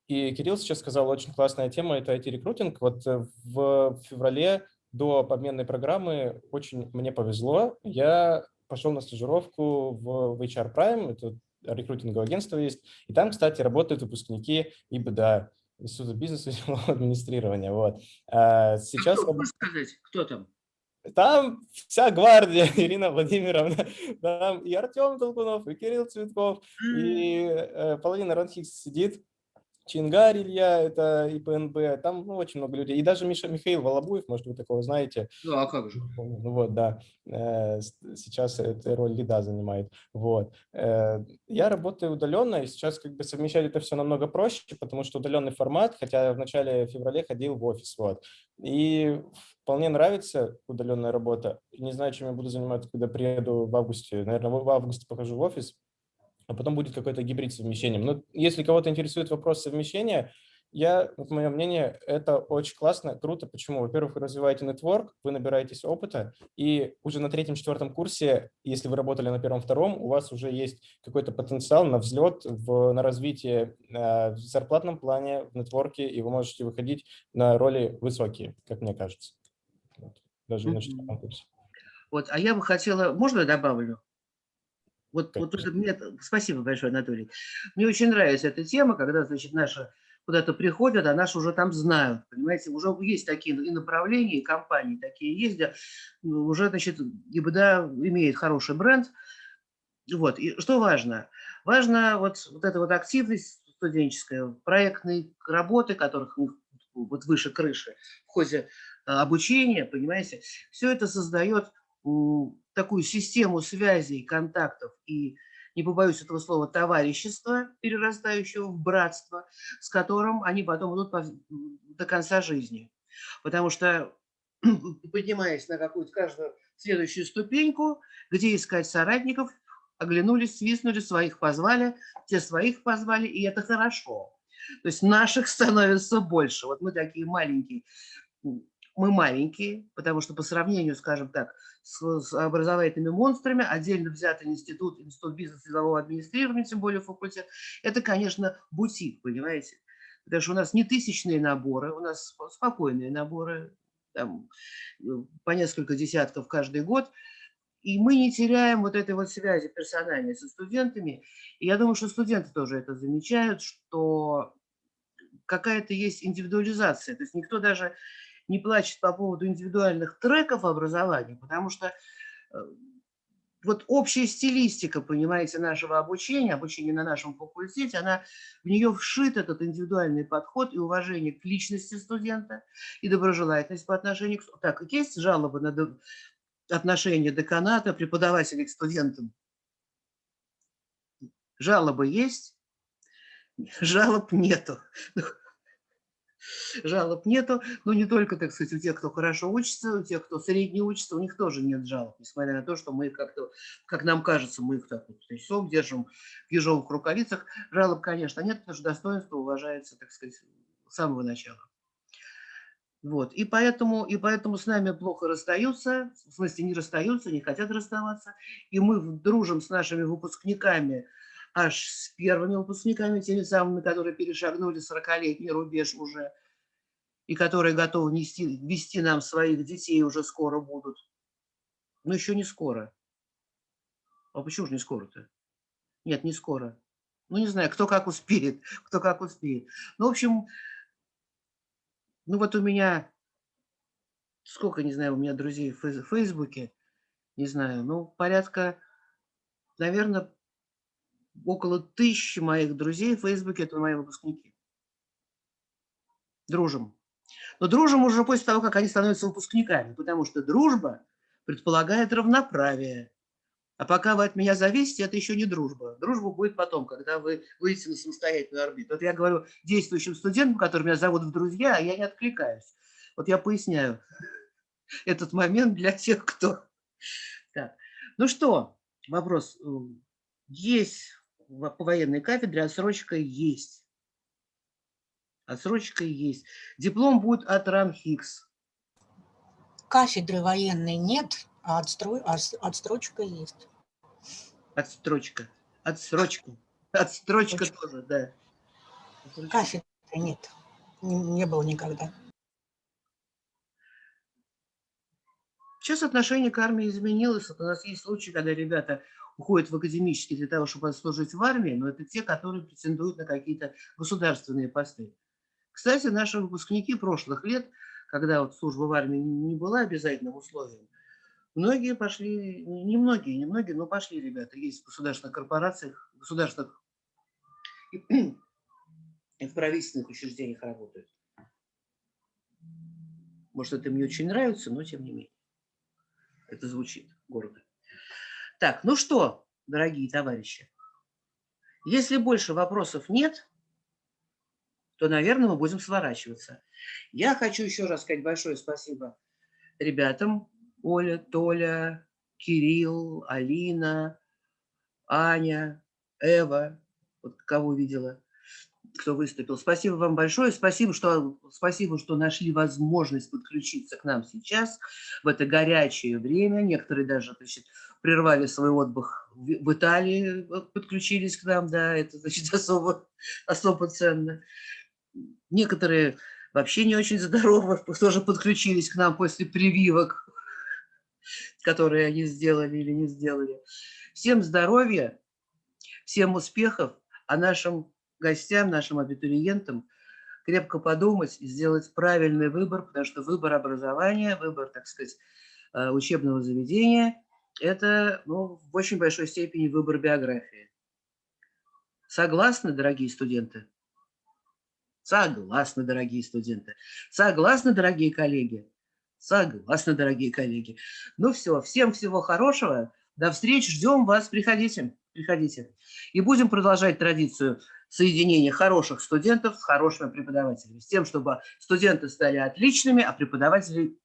и Кирилл сейчас сказал, очень классная тема – это IT-рекрутинг. Вот э, в феврале до обменной программы очень мне повезло. Я пошел на стажировку в HR Prime, это рекрутинговое агентство есть. И там, кстати, работают выпускники ИБДА, Института бизнеса (laughs) и администрирования. Вот. А Сейчас Кто, можешь сказать, кто там? Там вся гвардия, (laughs) Ирина Владимировна, там и Артем Толкунов, и Кирилл Цветков, и э, половина Ранхикс сидит. Чингар Илья, это ИПНБ, там ну, очень много людей. И даже Миша, Михаил Волобуев, может, вы такого знаете. Ну, а как же? Ну, вот, да. Э, сейчас эту роль лида занимает. Вот. Э, я работаю удаленно, и сейчас как бы совмещать это все намного проще, потому что удаленный формат, хотя в начале февраля ходил в офис. Вот. И вполне нравится удаленная работа. Не знаю, чем я буду заниматься, когда приеду в августе. Наверное, в августе покажу в офис а потом будет какой-то гибрид с совмещением. Но если кого-то интересует вопрос совмещения, я, вот мое мнение, это очень классно, круто. Почему? Во-первых, вы развиваете нетворк, вы набираетесь опыта, и уже на третьем-четвертом курсе, если вы работали на первом-втором, у вас уже есть какой-то потенциал на взлет, в, на развитие э, в зарплатном плане, в нетворке, и вы можете выходить на роли высокие, как мне кажется. Даже на четвертом курсе. Вот, а я бы хотела, можно я добавлю? Вот, вот это мне, спасибо большое, Анатолий. Мне очень нравится эта тема, когда, значит, наши куда-то приходят, а наши уже там знают, понимаете, уже есть такие и направления, и компании такие есть, где ну, уже, значит, ГИБДА имеет хороший бренд. Вот, и что важно? Важно вот, вот эта вот активность студенческая, проектные работы, которых вот выше крыши в ходе обучения, понимаете, все это создает такую систему связей, контактов и, не побоюсь этого слова, товарищества, перерастающего в братство, с которым они потом идут до конца жизни. Потому что, (clears throat) поднимаясь на какую-то каждую следующую ступеньку, где искать соратников, оглянулись, свистнули, своих позвали, те своих позвали, и это хорошо. То есть наших (laughs) становится больше. Вот мы такие маленькие мы маленькие, потому что по сравнению, скажем так, с, с образовательными монстрами, отдельно взятый институт, институт бизнеса и делового администрирования, тем более факультет, это, конечно, бутик, понимаете? Потому что у нас не тысячные наборы, у нас спокойные наборы, там, э, по несколько десятков каждый год, и мы не теряем вот этой вот связи персональной со студентами. И я думаю, что студенты тоже это замечают, что какая-то есть индивидуализация. То есть никто даже не плачет по поводу индивидуальных треков образования, потому что э, вот общая стилистика, понимаете, нашего обучения, обучения на нашем факультете, она в нее вшит этот индивидуальный подход и уважение к личности студента, и доброжелательность по отношению к... Так, есть жалобы на отношение деканата, преподавателей к студентам? Жалобы есть? Жалоб нету жалоб нету, но не только, так сказать, у тех, кто хорошо учится, у тех, кто средне учится, у них тоже нет жалоб, несмотря на то, что мы как-то, как нам кажется, мы их так вот трясем, держим в ежовых рукавицах. Жалоб, конечно, нет, потому что достоинство уважается, так сказать, с самого начала. Вот. И, поэтому, и поэтому с нами плохо расстаются, в смысле не расстаются, не хотят расставаться. И мы дружим с нашими выпускниками, аж с первыми выпускниками, теми самыми, которые перешагнули 40-летний рубеж уже, и которые готовы нести, вести нам своих детей уже скоро будут. Но еще не скоро. А почему же не скоро-то? Нет, не скоро. Ну, не знаю, кто как успеет, (laughs) кто как успеет. Ну, в общем, ну вот у меня, сколько, не знаю, у меня друзей в Фейсбуке, не знаю, ну, порядка, наверное, около тысячи моих друзей в Фейсбуке – это мои выпускники. Дружим. Но дружим уже после того, как они становятся выпускниками, потому что дружба предполагает равноправие. А пока вы от меня зависите, это еще не дружба. Дружба будет потом, когда вы выйдете на самостоятельную орбиту. Вот я говорю действующим студентам, которые меня зовут в друзья, а я не откликаюсь. Вот я поясняю (laughs) этот момент для тех, кто... Так. Ну что, вопрос. Есть по военной кафедре отсрочка есть. Отсрочка есть. Диплом будет от РАНХИКС. Кафедры военной нет, а отстрой, а отстрочка есть. Отстрочка. Отсрочка. Отстрочка Отсрочка. тоже, да. Отсрочка. Кафедры нет. Не, не было никогда. Сейчас отношение к армии изменилось. У нас есть случаи, когда ребята уходят в академический для того, чтобы служить в армии, но это те, которые претендуют на какие-то государственные посты. Кстати, наши выпускники прошлых лет, когда вот служба в армии не была обязательным условием, многие пошли, не многие, не многие, но пошли ребята, есть в государственных корпорациях, государственных в правительственных учреждениях работают. Может, это мне очень нравится, но тем не менее. Это звучит гордо. Так, ну что, дорогие товарищи, если больше вопросов нет, то, наверное, мы будем сворачиваться. Я хочу еще раз сказать большое спасибо ребятам. Оля, Толя, Кирилл, Алина, Аня, Эва, вот кого видела, кто выступил. Спасибо вам большое. Спасибо, что, спасибо, что нашли возможность подключиться к нам сейчас, в это горячее время. Некоторые даже значит, прервали свой отдых в, Италии, подключились к нам, да, это значит (laughs) особо, особо ценно. Некоторые вообще не очень здоровы, (laughs) тоже подключились к нам после прививок, которые они сделали или не сделали. Всем здоровья, всем успехов, а нашим гостям, нашим абитуриентам крепко подумать и сделать правильный выбор, потому что выбор образования, выбор, так сказать, э, учебного заведения – это ну, в очень большой степени выбор биографии. Согласны, дорогие студенты? Согласны, дорогие студенты. Согласны, дорогие коллеги? Согласны, дорогие коллеги. Ну все, всем всего хорошего. До встречи, ждем вас. Приходите, приходите. И будем продолжать традицию соединения хороших студентов с хорошими преподавателями. С тем, чтобы студенты стали отличными, а преподаватели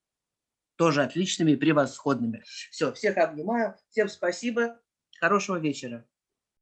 тоже отличными и превосходными. Все, всех обнимаю. Всем спасибо. Хорошего вечера.